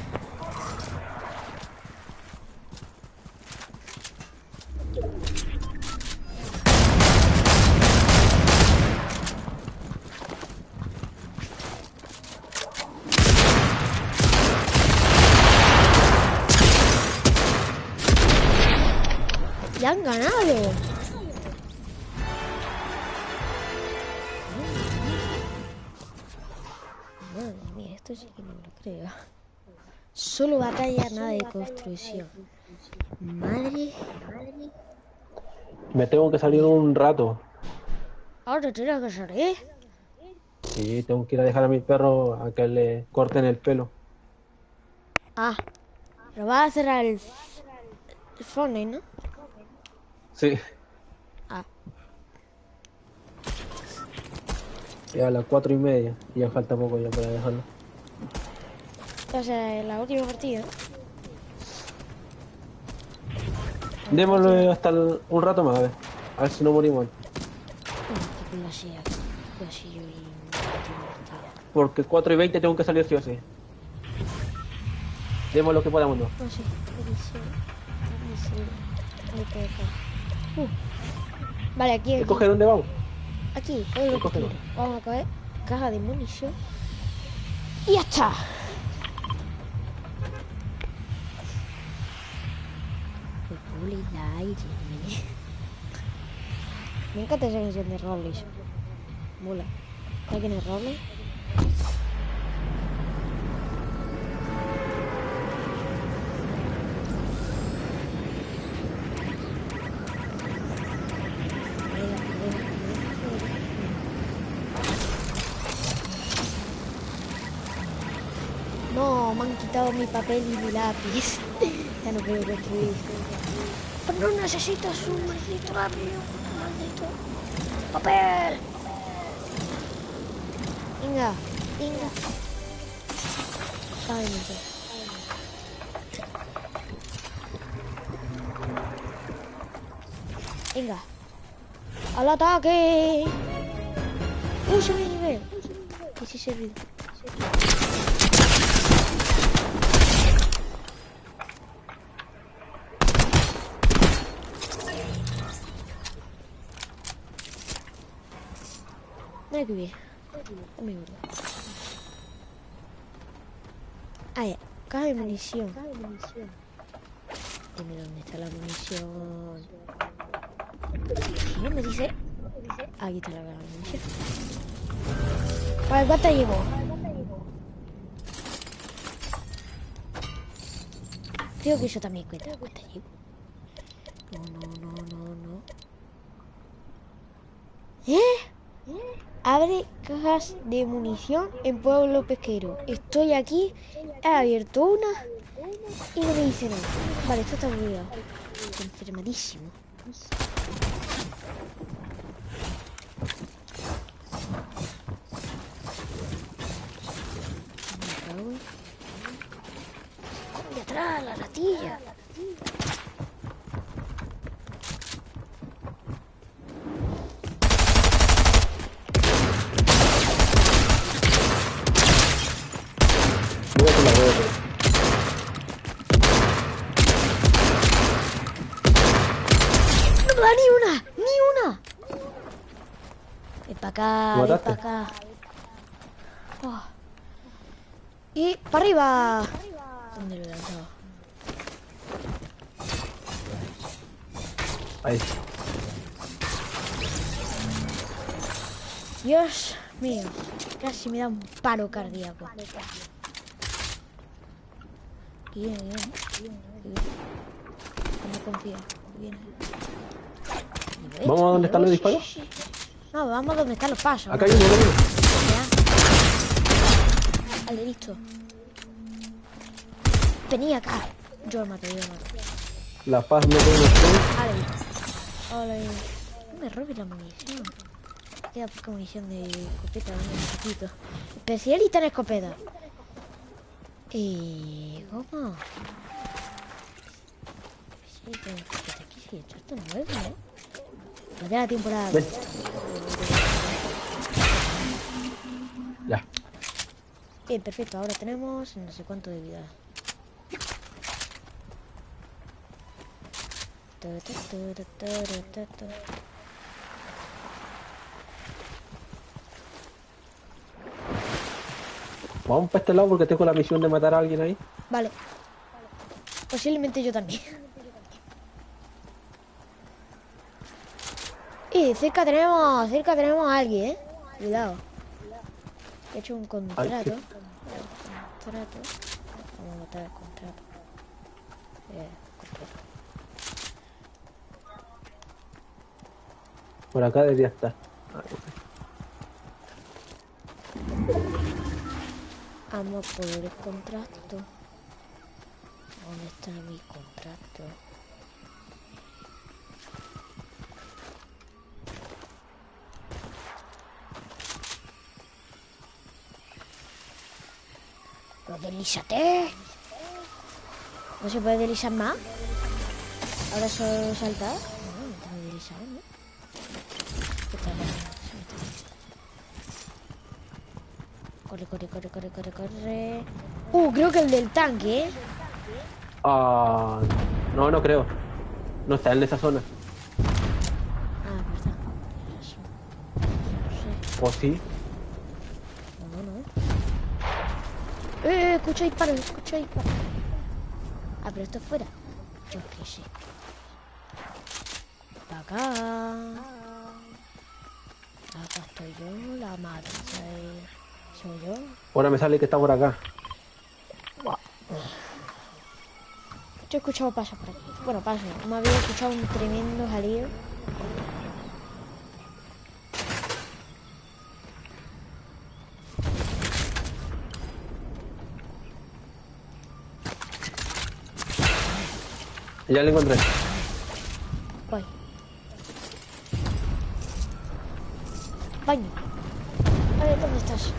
Solo batalla, nada de construcción. Madre. Me tengo que salir un rato. Ahora tienes que salir. Sí, tengo que ir a dejar a mi perro a que le corten el pelo. Ah, pero vas a cerrar el, el Fortnite, ¿no? Sí, Ah, ya a las cuatro y media. Ya falta poco ya para dejarlo. O sea, la última partida. Démosle hasta el- un rato más, a ver. A ver si no morimos. Porque 4 y 20 tengo que salir sí o sí. Demos lo que podamos, ¿no? Puedo dejar. Uh. Vale, aquí, aquí. ¿Escoge dónde vamos? Aquí. Vamos a coger caja de munición. Y ya está. Rolly de aire. Me encanta esa canción de Rolly. Mola. ¿Sabes quién es Rolly? No, me han quitado mi papel y mi lápiz. ya no puedo construir. Pero no necesitas un maldito un maldito papel. Venga, venga. Sé. Venga. ¡Al ataque! ¡Uh, se me nivel! ¿Qué sí Mira que bien. Dame. Ah, ya. Caja de munición. Dime dónde está la munición. No me dice. Aquí está la caja de munición. Vale, ¿cuánto llevo? Creo que eso también cuenta. ¿Cuánto llevo? No, no, no, no, no. ¿Eh? Abre cajas de munición en Pueblo Pesquero. Estoy aquí, he abierto una y no me dice nada. Vale, esto está obligado. Estoy enfermadísimo. ¡De atrás, la ratilla! Voy a por la huevo. ¡No me da ni una! ¡Ni una! Ven para acá. Oh. Y para arriba. ¿Dónde lo? Ahí. Dios mío, casi me da un paro cardíaco. Bien, bien, bien. No confío. Bien. ¿Vamos a donde están los Sí, disparos? No, vamos donde están los pasos. Acá hay uno. Ya. Vale, listo. Venía acá. Yo lo mato, yo lo mato. La paz no tengo tres. Vale. Vale. No me robes la munición. Queda poca munición de escopeta, un poquito. Especialista en escopeta. ¿Y cómo? Especialista en escopeta. Aquí sí, esto está nuevo, ¿eh? Ya la temporada. Ven. Ya. Bien, perfecto. Ahora tenemos no sé cuánto de vida. Vamos para este lado porque tengo la misión de matar a alguien ahí. Vale. Posiblemente yo también. Y cerca tenemos, cerca tenemos a alguien, ¿eh? Cuidado. He hecho un contrato. Ay, Contrato. Vamos a matar el contrato. Eh, contrato. Por acá debería estar. Vamos por el contrato. ¿Dónde está mi contrato? Pero deslízate. ¿No se puede deslizar más? Ahora solo saltar. No, no tengo que deslizar, ¿no? Corre, corre, corre, corre, corre, corre. Uh, creo que el del tanque, ¿eh? Ah, no, no creo. No está en esa zona. Ah, verdad. Razón. No sé. ¿O sí? Eh, escucho disparos, escucho disparos. Ah, pero esto es fuera. Yo qué sé. Para acá. Acá estoy yo, la madre. Soy, soy yo. Ahora me sale que está por acá. Yo he escuchado pasos por aquí. Bueno, pasos. Me había escuchado un tremendo jaleo. Ya lo encontré. Voy. Baño. A ver, ¿dónde estás?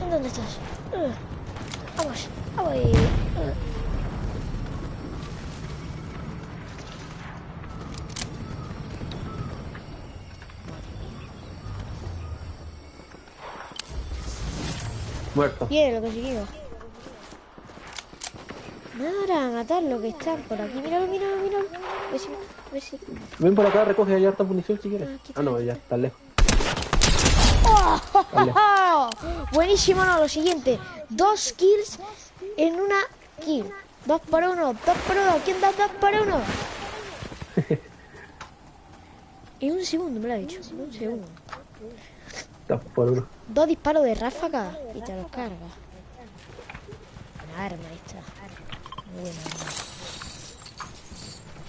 ¿Dónde estás? Uh, Vamos, vamos. Uh. Muerto. Bien, lo conseguido. Nada, matar lo que están por aquí. Míralo, míralo, míralo. A ver si, a ver si. Ven por acá, recoge allá harta munición si quieres. Ah, Ah, no, ya, está lejos. ¡Oh! Buenísimo, no, lo siguiente. Dos kills en una kill. Dos por uno, dos por uno. ¿Quién da dos por uno? En un segundo me lo ha dicho. En un segundo. Está por uno. Dos disparos de ráfaga y te los cargas. Una arma esta. Arma.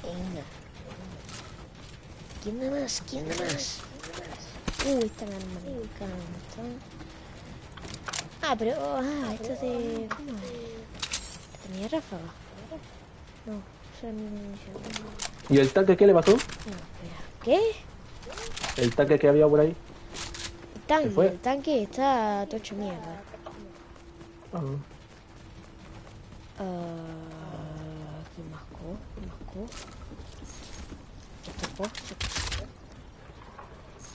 Venga. ¿Quién da más? ¿Quién da más? Uh, esta arma me encanta. Ah, pero... Ah, esto es de... ¿Cómo es? ¿Tenía ráfaga? No, eso era mi munición. No, ¿Y el tanque qué le pasó? espera. ¿Qué? El tanque que había por ahí. El tanque, el tanque está tocho mierda. Ah, Ah, ¿Qué mascó? ¿Qué mascó? ¿Qué topó?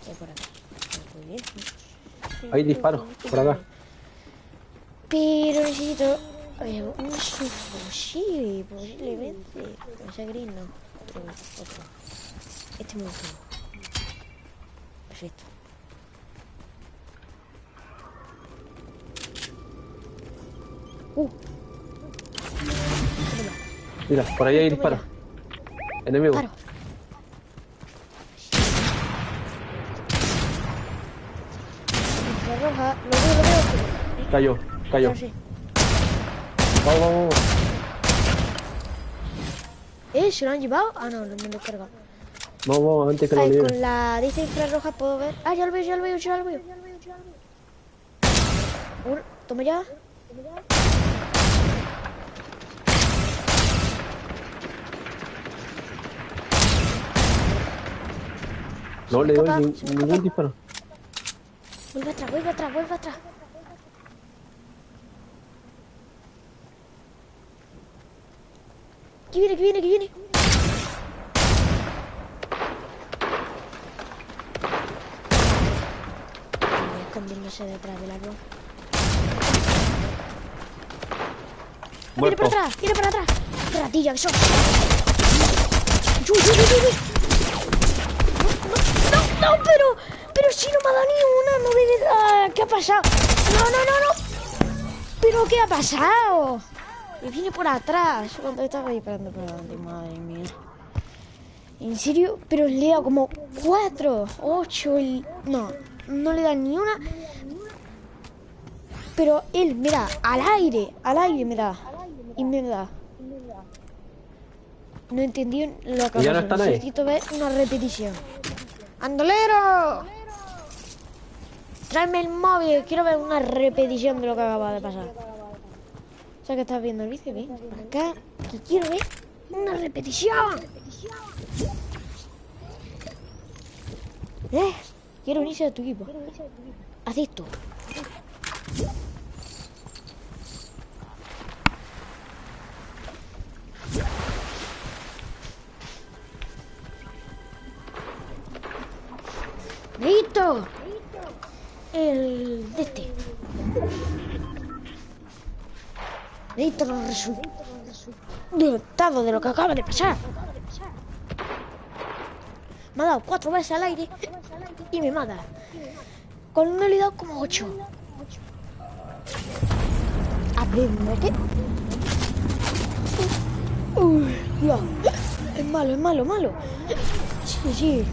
¿Qué por aquí? Muy bien. Hay disparos, por acá. Pero necesito eh, un subfusil, posiblemente. No sea gris, no. Otro, otro. Este me gusta. Perfecto. Uh, Mira, por ahí hay Toma disparos. Enemigo. roja, lo veo, lo veo. Cayó, cayó. Vamos, vamos, vamos. ¿Eh? ¿Se lo han llevado? Ah, no, no me lo he cargado. Vamos, vamos, antes que lo Ay, con la dice infrarroja puedo ver. Ah, ya lo veo, ya lo veo, ya lo veo. Uno, toma ya. No le doy ni- ningún disparo. Vuelve atrás, vuelve atrás, vuelve atrás. Que viene, que viene, que viene. Escondiéndose detrás del árbol. Viene para atrás, viene para atrás. ¡Qué ratilla que sos! ¡Uy, uy, uy, uy, no, pero, pero si no me ha dado ni una, no debe dar. ¿Qué ha pasado? No, no, no, no. ¿Pero qué ha pasado? Y viene por atrás. Cuando estaba disparando por delante, madre mía. ¿En serio? Pero le he dado como cuatro, ocho, el... no, no le da ni una. Pero él me da al aire, al aire me da. Y me da. No entendí lo que ¿Y ya no pasó. Necesito ver una repetición. ¡Andolero! Tráeme el móvil, quiero ver una repetición de lo que acaba de pasar. O sea que estás viendo el vídeo, ven acá, que quiero ver una repetición. ¿Eh? Quiero unirse a tu equipo. Haz esto. El de este. Listo los de lo que acaba de pasar. Me ha dado cuatro veces al aire y me mata. Con le he como ocho. Aprende qué. Uy, ya. Es malo, es malo, malo. Sí, sí.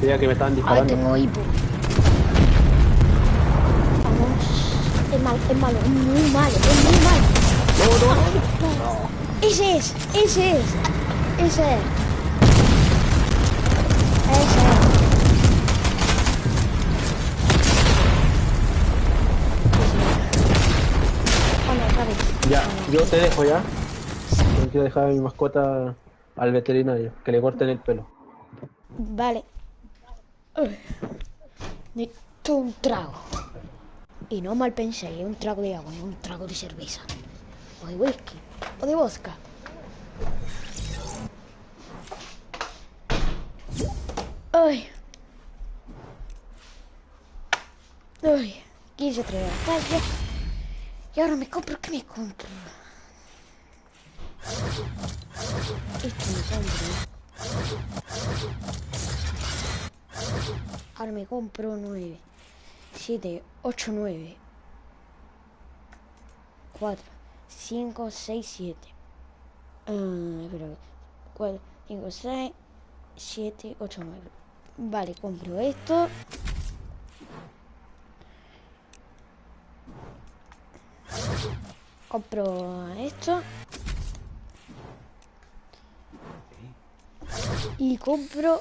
Creía que me estaban disparando. tengo hipo. Vamos. Es malo, es malo, es muy malo, es muy malo. Ese es, ese es, ese es. Ese es. Otra vez. Ya, yo te dejo ya. Tengo que dejar a mi mascota al veterinario, que le corten el pelo. Vale. Necesito un trago. Y no mal penséis, un trago de agua, un trago de cerveza. O de whisky. O de vodka. Ay. Ay. Quise traer a calle. Y ahora me compro, ¿qué me compro? Esto me compro. Ahora me compro 9, 7, 8, 9, 4, 5, 6, 7. Ah, espera, 4, 5, 6, 7, 8, 9. Vale, compro esto. Compro esto. Y compro...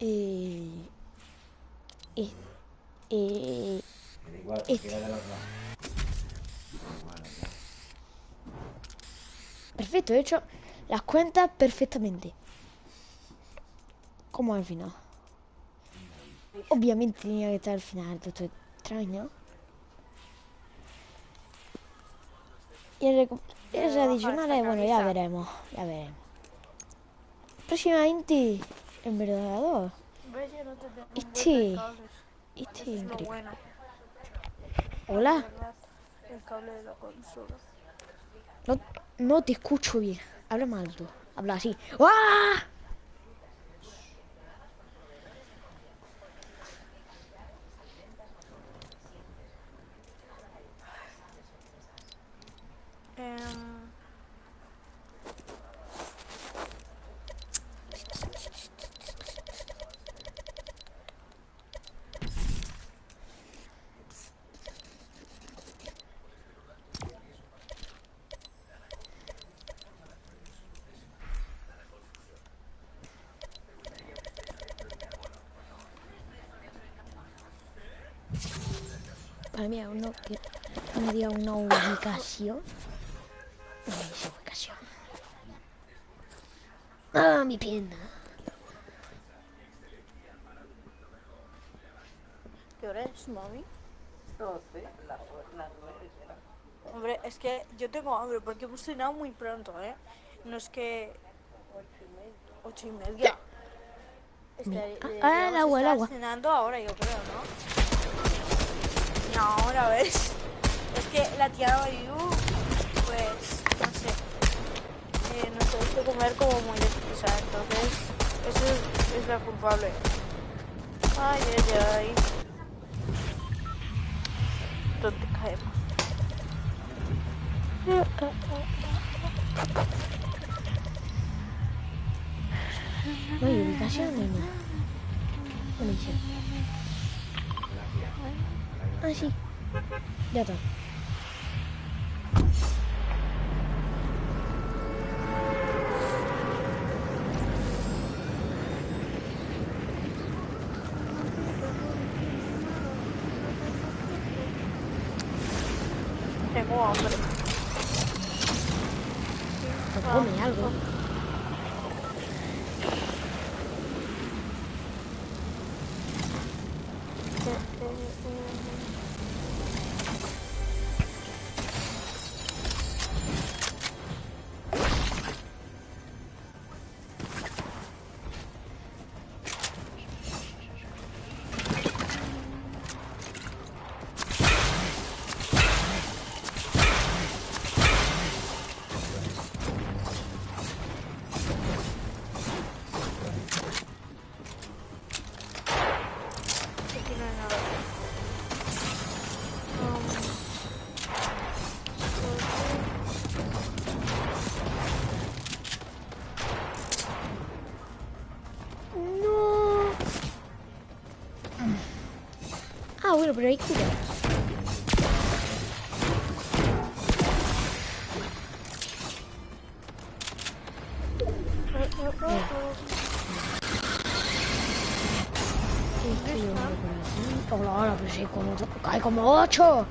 Eh, eh, eh, este. Perfecto, he hecho las cuentas perfectamente. Como al final. Obviamente tenía que estar al final, todo esto es extraño. Y el recu- es adicional, eh, bueno, ya veremos, ya veremos. Próximamente, en verdad, Este, este es increíble. Hola. El cable de la consola. no, no te escucho bien. Habla más alto, habla así. ¡Ah! Em, Para mí, uno que me diga una ubicación. Dice ubicación. Ah, mi pierna. ¿Qué hora es, mami? Hombre, es que yo tengo hambre porque hemos cenado muy pronto, ¿eh? No es que... Ocho y media. Mi- Estaría- ah, deberíamos el agua, el agua. cenando ahora, yo creo, ¿no? Y ahora, ¿ves? Es que la tía Mayu, pues, no sé, eh, nos gusta comer como muy deprisa, entonces, eso es, la culpable. Ay, ay, ay. ¿Dónde caemos? ¿Gimnasio, niña? Buenísimo. Ah, sí. Ya está. Bueno, pero hay cura. Hola, hola, pero sí, como, hay como ocho.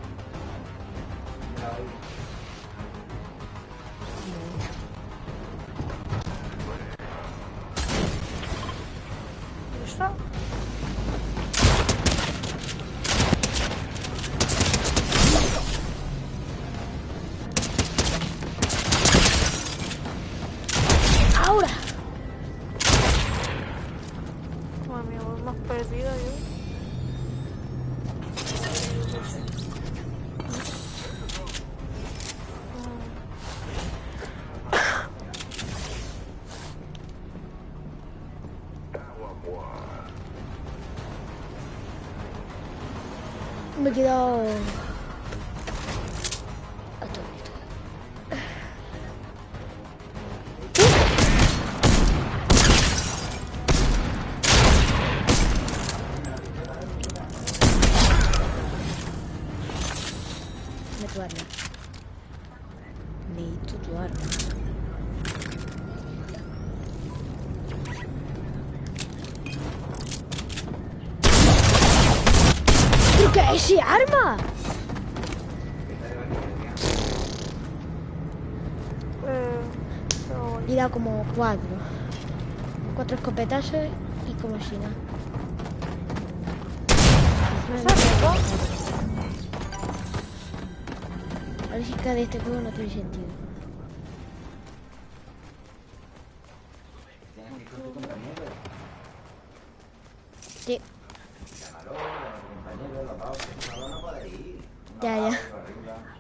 Cuatro escopetazos y como si nada. A ver si cada de este juego no tiene sentido. Sí. Ya, ya.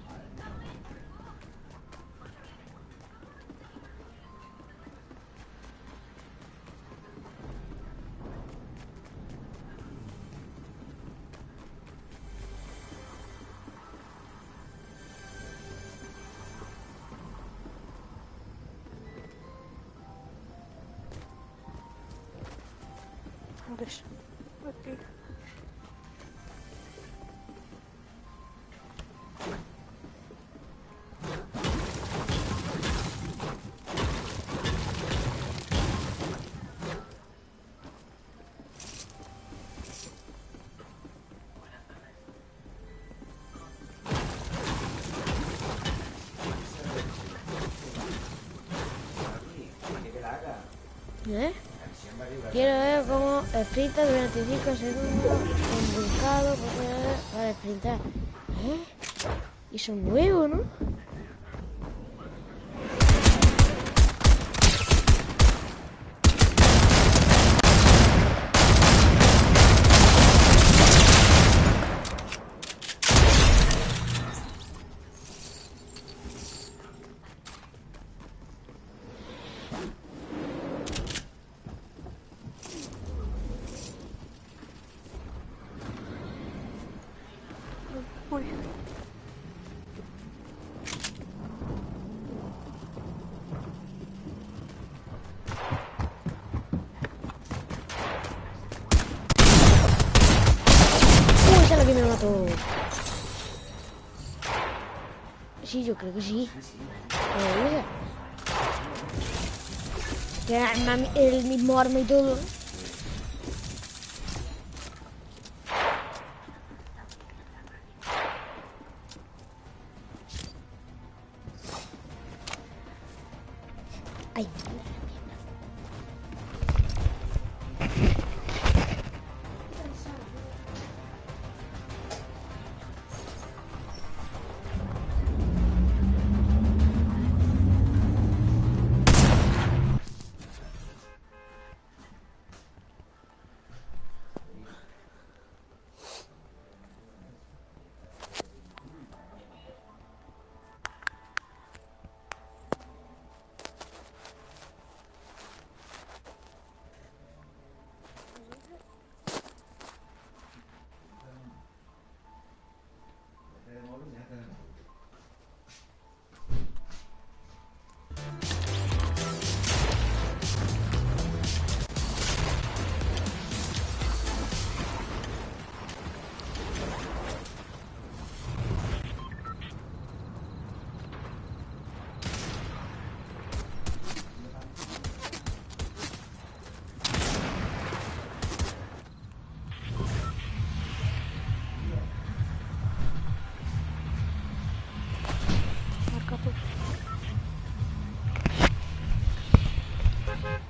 Cómo sprinta durante 5 segundos embulcado para sprintar. Y eso es nuevo, ¿no? Sí, yo creo que sí. Pero dice. Que arma- el mismo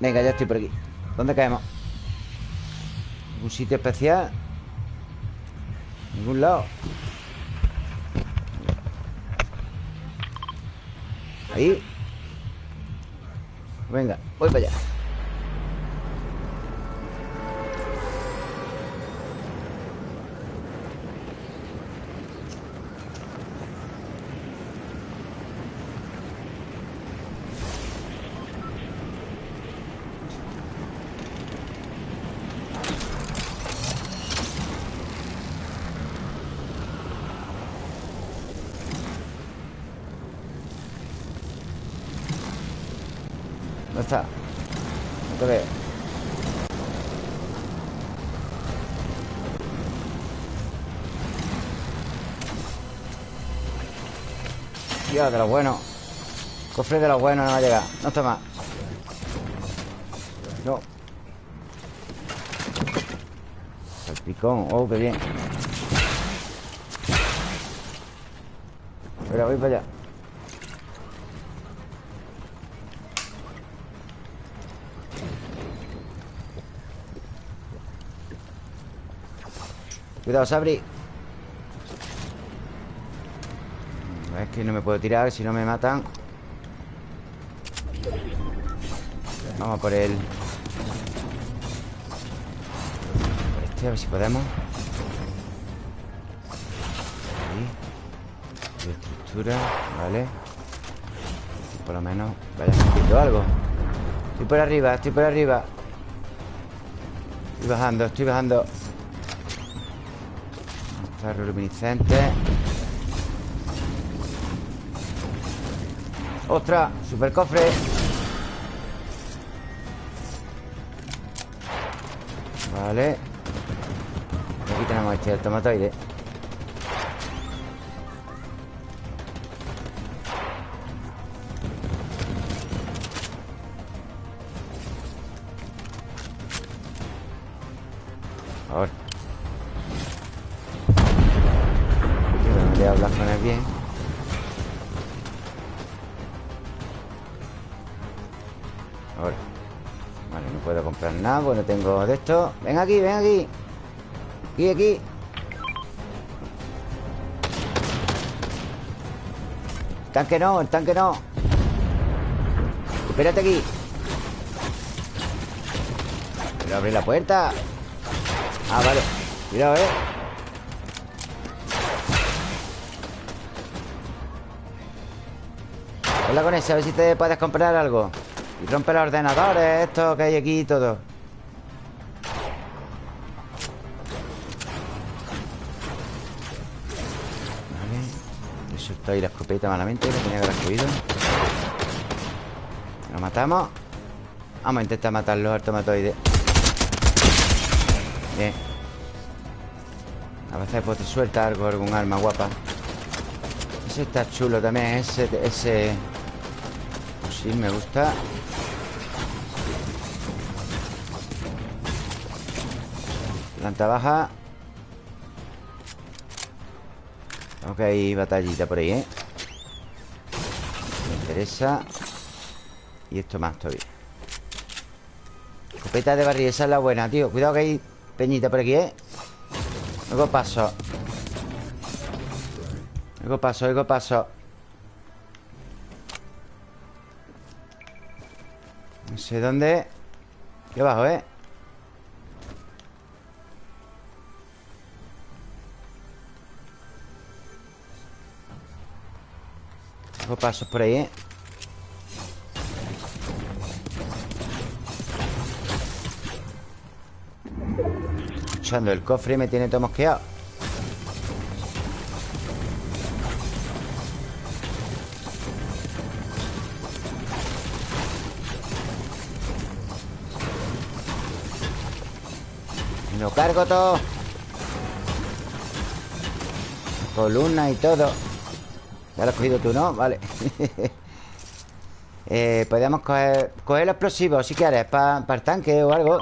Venga, ya estoy por aquí ¿Dónde caemos? ¿Algún sitio especial? ¿Ningún lado? Ahí Venga, voy para allá está? No te veo. Dios, de lo bueno. Cofre de lo bueno no va a llegar. No está más No. El picón, oh, qué bien. Espera, voy para allá Cuidado, Sabri. Es que no me puedo tirar Si no me matan. Vamos por él. Por este, a ver si podemos. Ahí. Estructura, vale. Por lo menos vaya haciendo algo. Estoy por arriba, estoy por arriba. Estoy bajando, estoy bajando Ferro luminiscente ¡Ostras! ¡Super cofre! Vale Aquí tenemos este el tengo de esto. Ven aquí, ven aquí. Aquí, aquí. El tanque no, el tanque no. Espérate aquí. Quiero abrir la puerta. Ah, vale. Cuidado, eh. Habla con ese, a ver si te puedes comprar algo. Y rompe los ordenadores, esto que hay aquí y todo escopeta malamente Que tenía que haber cogido Lo matamos. Vamos a intentar matarlo al tomatoide Bien. A veces pues te suelta algo, algún arma guapa. Ese está chulo también Ese, ese... Sí, me gusta. Planta baja. Ok, batallita por ahí, ¿eh? Interesa Y esto más todavía Escopeta de barril, esa es la buena, tío Cuidado que hay peñita por aquí, ¿eh? Luego paso Luego paso, luego paso No sé dónde Aquí abajo, ¿eh? Luego pasos por ahí, ¿eh? Escuchando el cofre me tiene todo mosqueado. Lo cargo todo. Columna y todo. Ya lo has cogido tú, ¿no? Vale. Eh, Podríamos coger, coger los explosivos Si quieres, para el tanque o algo.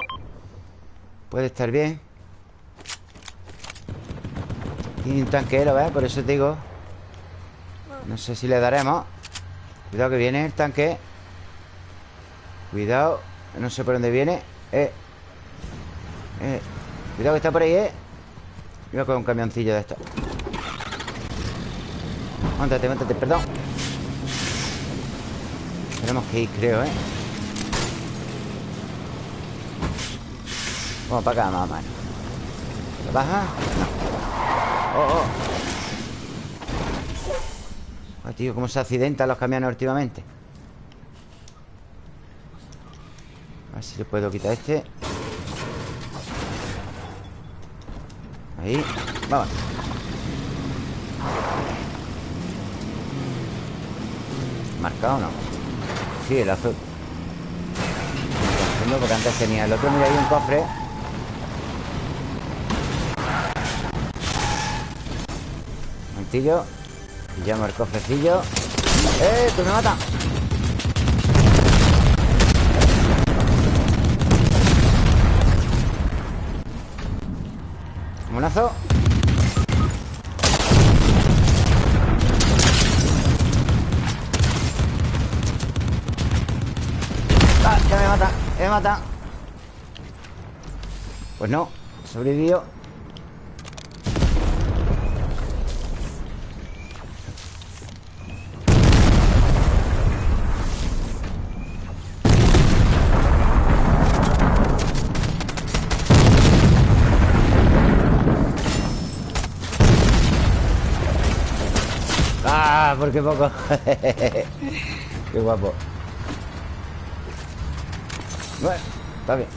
Puede estar bien Tiene un tanquero, ¿ves? Por eso te digo. No sé si le daremos. Cuidado que viene el tanque. Cuidado No sé por dónde viene. Eh. Eh. Cuidado que está por ahí, ¿eh? Voy a coger un camioncillo de esto Móntate, móntate, perdón. Tenemos que ir, creo, ¿eh? Vamos para acá, más o menos. ¿Lo baja? No Oh, oh Oh, tío, cómo se accidentan los camiones últimamente. A ver si le puedo quitar este. Ahí Vamos. ¿Marcado o no? Sí, el azul. Porque antes tenía el otro Mira, hay un cofre momentillo Pillamos el cofrecillo ¡Eh! ¡Tú me mata! Monazo Ah, ya me mata, ya me mata Pues no, sobrevivió por qué poco Qué guapo Bueno, está bien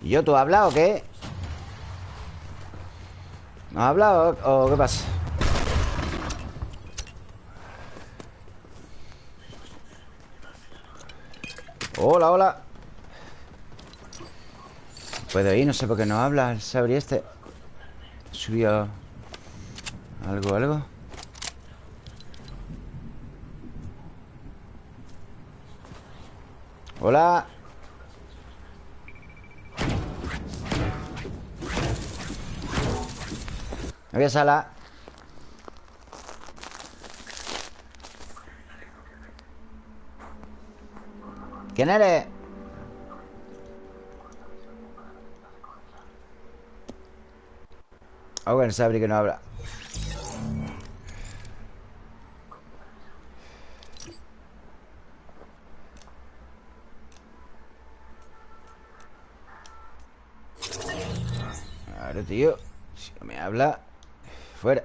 ¿Y yo tú has hablado o qué? ¿No has hablado o qué pasa? Hola, hola. Puedo ir, no sé por qué no habla el Sabri este. Subió Algo, algo Hola. Había sala ¿Quién eres? Ah, bueno, Sabri que no habla. Claro, tío. Si no me habla Fuera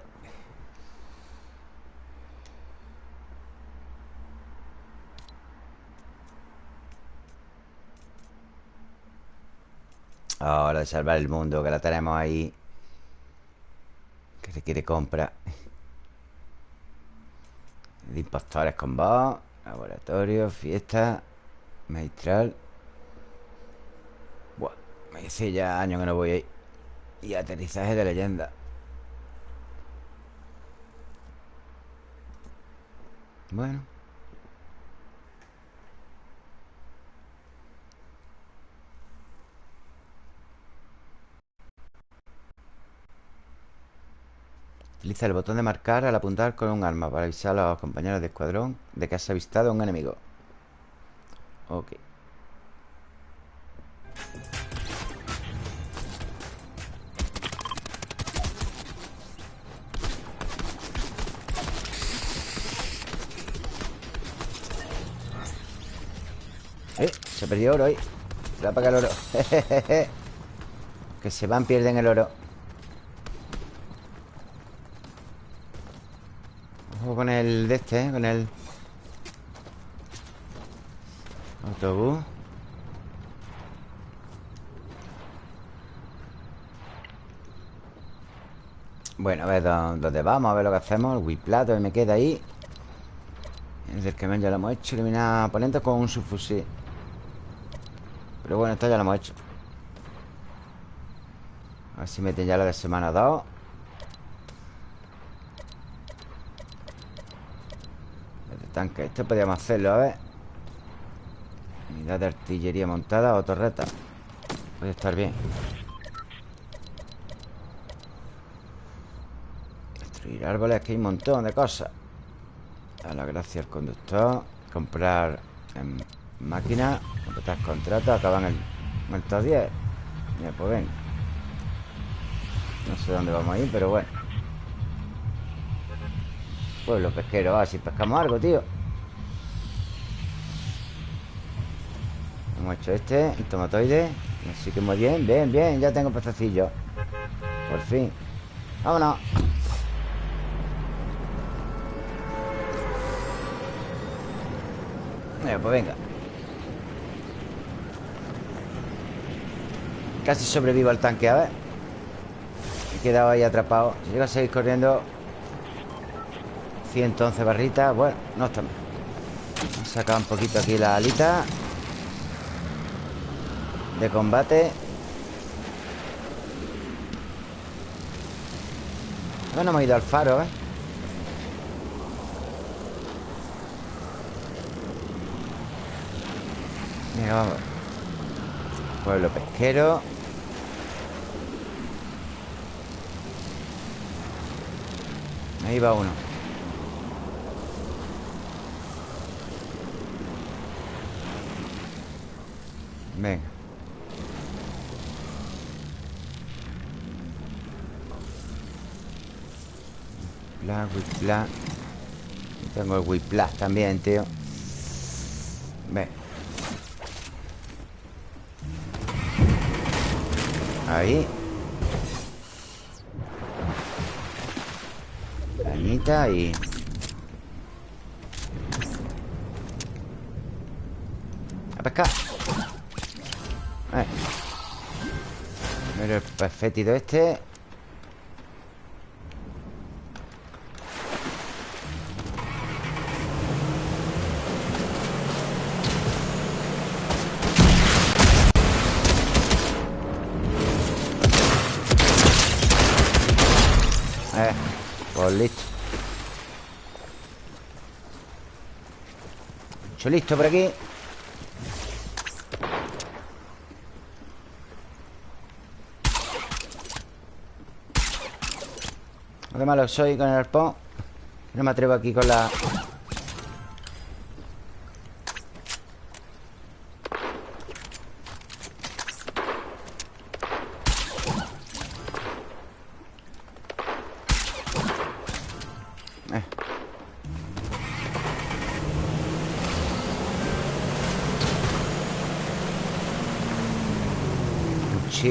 Ahora de salvar el mundo Que la tenemos ahí. Que se quiere compra. De impostores con vos. Laboratorio, fiesta Magistral. Buah, me dice ya años que no voy ahí. Y aterrizaje de leyenda. Bueno Utiliza el botón de marcar al apuntar con un arma para avisar a los compañeros de escuadrón de que has avistado a un enemigo. Ok. Eh, se perdió oro ahí. Se va a pagar el oro. que se van, pierden el oro. Con el de este, ¿eh? Con el... Autobús. Bueno, a ver dó- dónde vamos, a ver lo que hacemos. El Wiplato me queda ahí. El del camión ya lo hemos hecho. Eliminar oponentes con un subfusil. Pero bueno, esto ya lo hemos hecho. A ver si meten ya la de semana 2. Esto podríamos hacerlo, a ver. Unidad de artillería montada o torreta. Puede estar bien. Destruir árboles, que hay un montón de cosas. A la gracia al conductor. Comprar en máquina. Completar contratos. Acaban el, el top 10. Mira, pues ven. No sé dónde vamos a ir, pero bueno. Pueblo pesquero. Ah, si pescamos algo, tío. Hemos hecho este, el tomatoide Así que muy bien, bien, bien Ya tengo pececillos Por fin. Vámonos. Venga, pues venga. Casi sobrevivo al tanque, a ver. He quedado ahí atrapado. Si llego a seguir corriendo 111 barritas Bueno, no está mal. He sacado un poquito aquí la alita de combate. Ahora no hemos ido al faro, ¿eh? Venga, vamos. Pueblo pesquero. Ahí va uno. Venga Whiplash, whiplash. Tengo el whiplash también, tío. Ve. Ahí. Cañita y... A pescar. Mira el perfectito este. Pues listo. Mucho listo por aquí. Lo que malo soy con el arpón. No me atrevo aquí con la...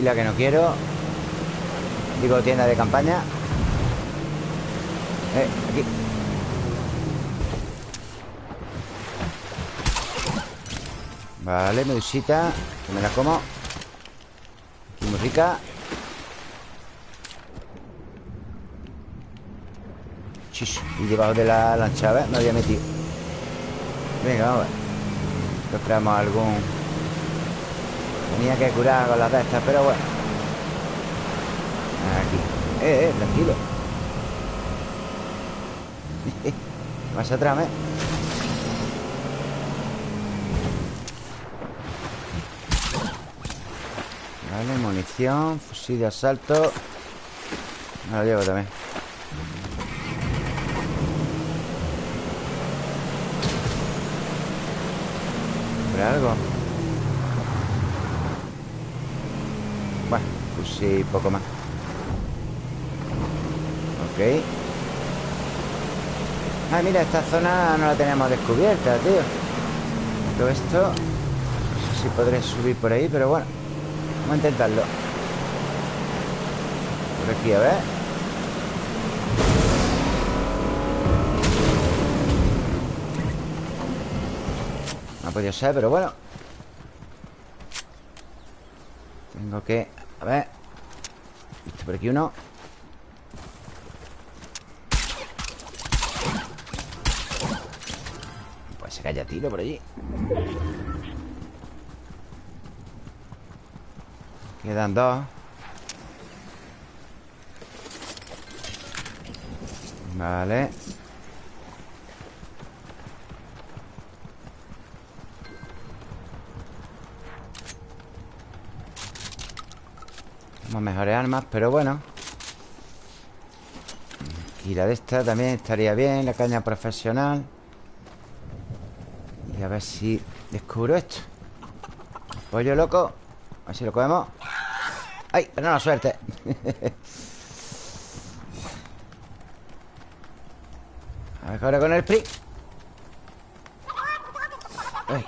Mochila que no quiero. Digo tienda de campaña. Eh, aquí. Vale, medusita Que me la como. Aquí muy rica. Chis, y debajo de la lancha, ¿ves? Me había metido. Venga, vamos a ver. Encontramos algún... Tenía que curar con las de estas, pero bueno. Aquí. Eh, eh, tranquilo. Vas atrás, ¿eh? Vale, munición, fusil de asalto. Me lo llevo también. ¿Habrá algo? Bueno, fusil poco más. Ok. Ay, mira, esta zona no la tenemos descubierta, tío. Todo esto... No sé si podré subir por ahí, pero bueno. Vamos a intentarlo. Por aquí, a ver. No ha podido ser, pero bueno. Tengo que... Por aquí uno. Pues se calla tiro por allí. Quedan dos. Vale. Tenemos mejores armas, pero bueno. Y la de esta también estaría bien, la caña profesional. Y a ver si descubro esto. Pollo loco. A ver si lo cogemos. ¡Ay! Pero no suerte. a ver ahora con el PRI. Ay.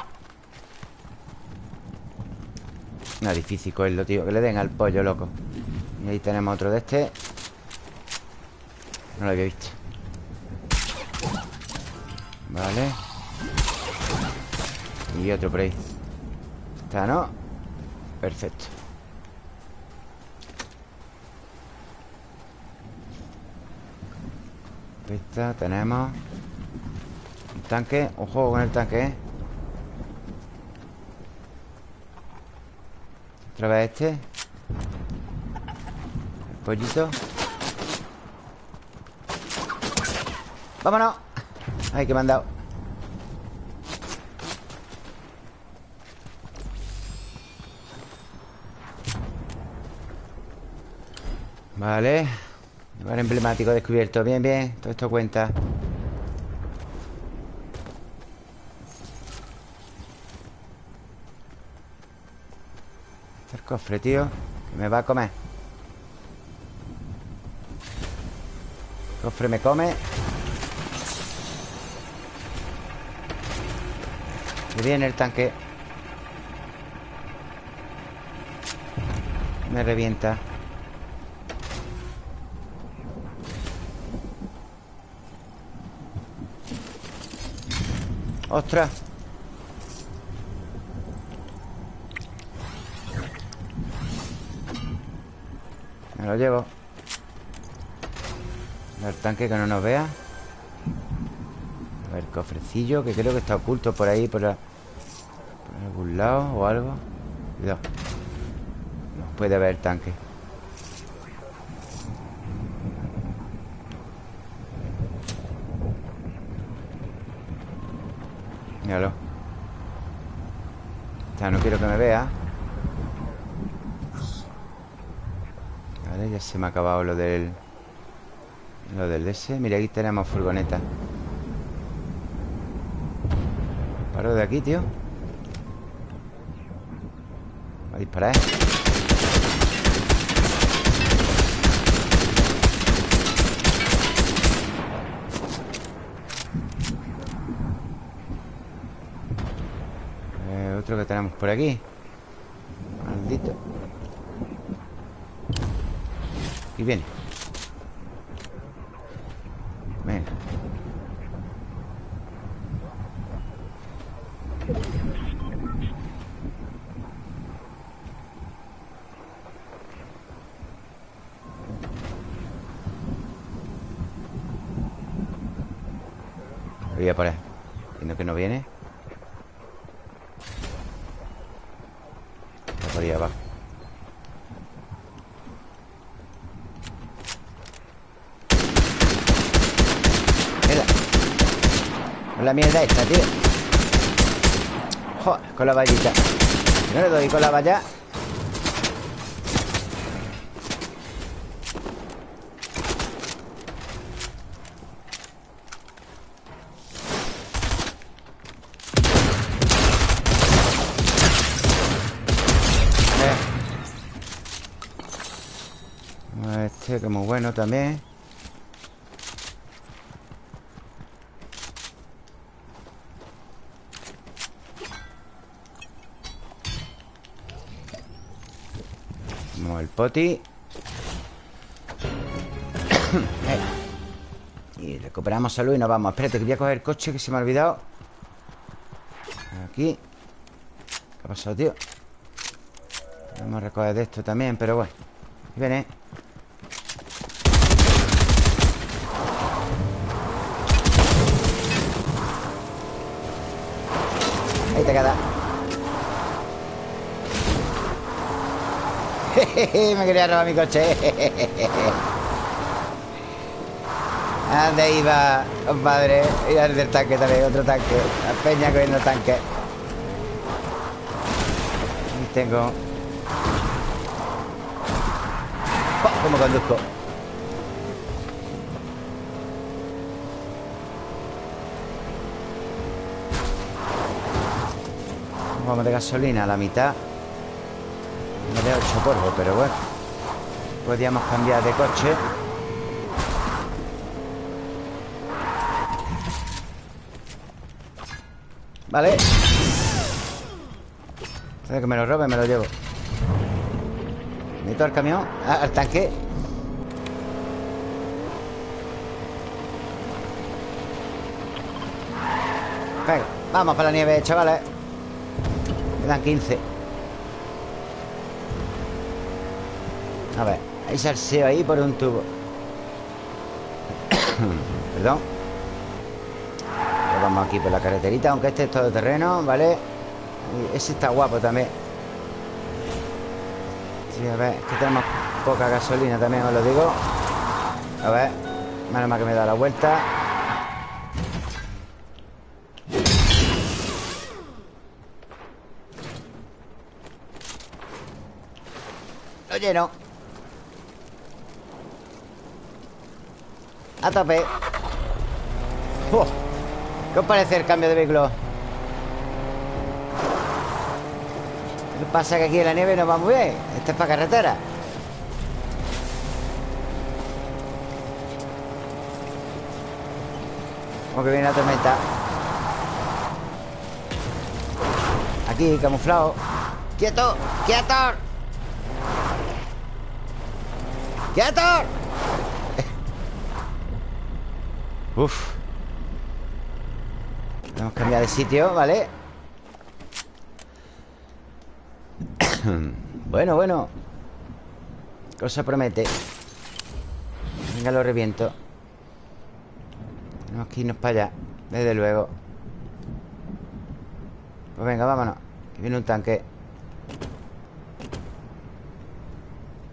No difícil cogerlo, tío. Que le den al pollo loco. Y ahí tenemos otro de este. No lo había visto. Vale. Y otro por ahí. Está, ¿no? Perfecto. Esta tenemos Un tanque juego con el tanque, ¿eh? Otra vez este El pollito ¡Vámonos! Ay, que me han dado. Vale. Lugar emblemático descubierto. Bien, bien. Todo esto cuenta Este es el cofre, tío Que me va a comer. Cofre me come. Que viene el tanque. Me revienta. ¡Ostras! Me lo llevo. El tanque que no nos vea. A ver, cofrecillo Que creo que está oculto por ahí Por, algún lado o algo. Cuidado. No puede haber tanque Míralo O sea, no quiero que me vea Vale, ya se me ha acabado lo del Lo del S Mira, aquí tenemos furgoneta. Paro de aquí, tío. Va a disparar, ¿eh? Eh, otro que tenemos por aquí Maldito Aquí viene Venga Voy a por él Viendo que no viene ahí abajo. Mierda. Con la mierda esta, tío. Joder, con la vallita. No le doy con la valla. Eh. Este que muy bueno también. El poti. Y recuperamos salud y nos vamos. Espérate que voy a coger el coche que se me ha olvidado. Aquí. ¿Qué ha pasado, tío? Vamos a recoger de esto también, pero bueno. Ahí viene Ahí te queda. Me quería robar mi coche. ¿A ¿Dónde iba, compadre? Iba el del tanque también, otro tanque. La peña cogiendo tanque. Aquí tengo. Oh, ¿Cómo conduzco? Vamos de gasolina a la mitad. Me de 8 polvo, pero bueno. Podríamos cambiar de coche. Vale. Antes que me lo robe, me lo llevo. Meto al camión ah, Al tanque. Venga, vamos para la nieve, chavales Quedan 15 A ver Hay salseo ahí por un tubo. Perdón. Vamos aquí por la carreterita Aunque este es todo terreno, ¿vale? Ese está guapo también. Sí, a ver, es que tenemos poca gasolina también, os lo digo. A ver Menos mal que me da la vuelta lleno A tope Uf. ¿Qué os parece el cambio de vehículo? Lo pasa que aquí en la nieve no va muy bien Este es para carretera Como que viene la tormenta Aquí, camuflado ¡Quieto! ¡Quieto! ¡Quieto! Uf. Tenemos que cambiar de sitio, ¿vale? bueno, bueno. Cosa promete. Venga, lo reviento. Tenemos que irnos para allá Desde luego. Pues venga, vámonos Que viene un tanque.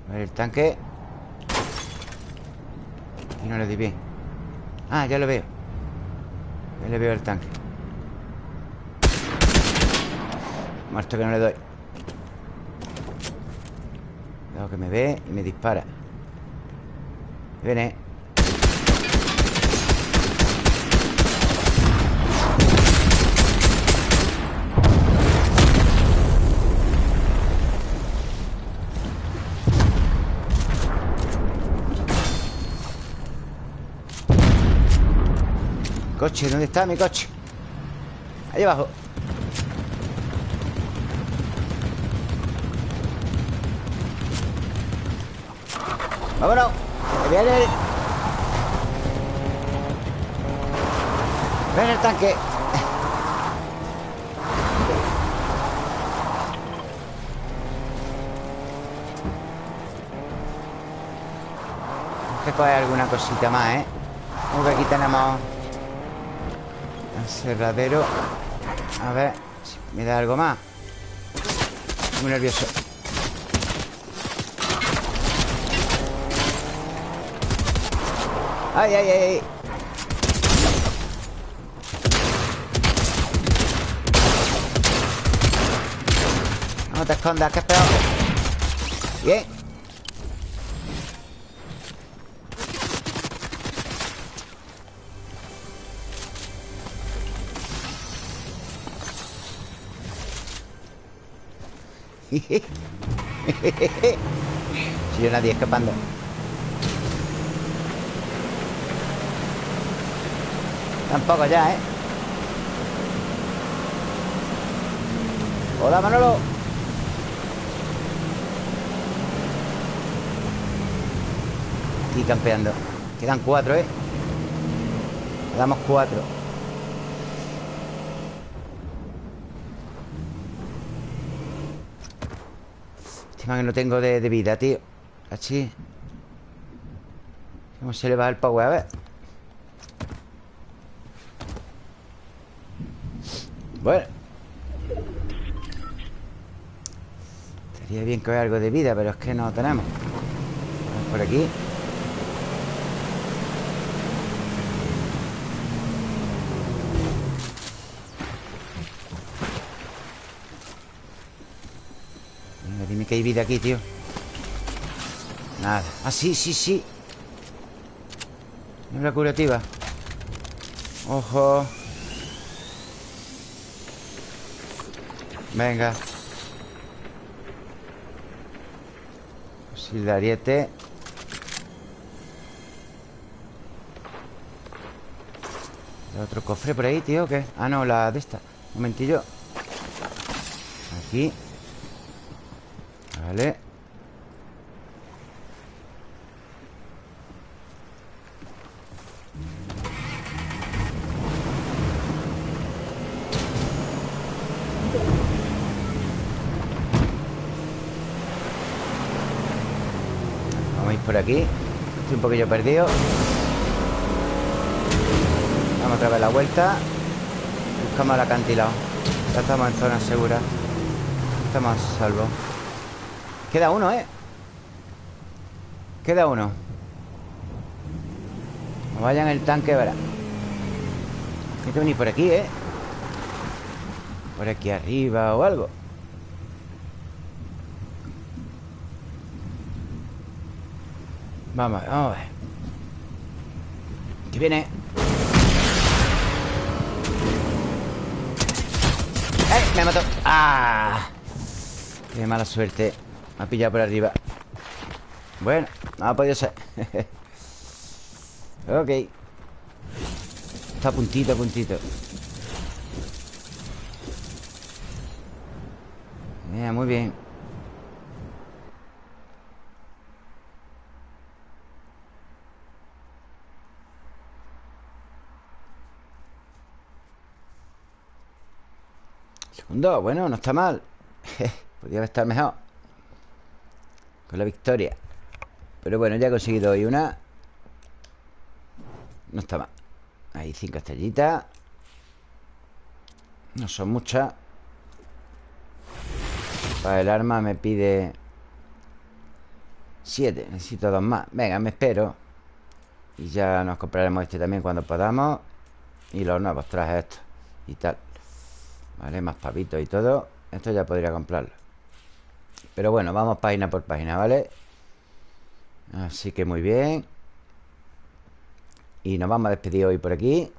A ver el tanque no le di bien. Ah, ya lo veo. Ya le veo el tanque. Muerto que no le doy. Cuidado que me ve y me dispara. Viene ¿dónde está mi coche? Ahí abajo ¡Vámonos! ¡Que viene el... ¡Ven el tanque! Coger alguna cosita más, ¿eh? Como que aquí tenemos Cerradero. A ver si me da algo más. Estoy Muy nervioso. Ay, ay, ay, ay. No te escondas, que es peor. Bien. Si yo nadie escapando Tampoco ya, ¿eh? Hola, Manolo Aquí campeando Quedan cuatro, ¿eh? Quedamos cuatro Que no tengo de, de vida, tío. Así. ¿Cómo se le va el power? A ver. Bueno. Estaría bien que hubiera algo de vida Pero es que no tenemos. Vamos por aquí Venga, dime que hay vida aquí, tío. Nada. Ah, sí, sí, sí. Una curativa. Ojo. Venga. Fusil de ariete. ¿Hay otro cofre por ahí, tío? ¿o ¿Qué? Ah, no, la de esta. Un momentillo. Aquí Vale. Vamos a ir por aquí. Estoy un poquillo perdido. Vamos otra vez la vuelta. Buscamos el acantilado. Ya estamos en zona segura. Estamos a salvo Queda uno, ¿eh? Queda uno No vayan el tanque, verá Hay que venir por aquí, ¿eh? Por aquí arriba o algo Vamos, vamos a ver Que viene ¡Eh! Me mató ¡Ah! Qué mala suerte Ha pillado por arriba. Bueno, no ha podido ser. Ok. Está puntito, puntito. Mira, muy bien. Segundo, bueno, no está mal. Podría estar mejor Con la victoria. Pero bueno, ya he conseguido hoy una. No está mal. Ahí cinco estrellitas. No son muchas. Para el arma me pide Siete. Necesito dos más. Venga, me espero. Y ya nos compraremos este también cuando podamos. Y los nuevos trajes estos Y tal. Vale, más pavitos y todo. Esto ya podría comprarlo Pero bueno, vamos página por página, ¿vale? Así que muy bien. Y nos vamos a despedir hoy por aquí.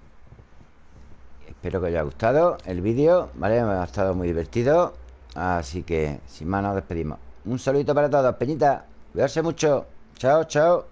Espero que os haya gustado el vídeo, ¿vale? Me ha estado muy divertido. Así que, sin más, nos despedimos. Un saludito para todos, Peñita. Cuidarse mucho. Chao, chao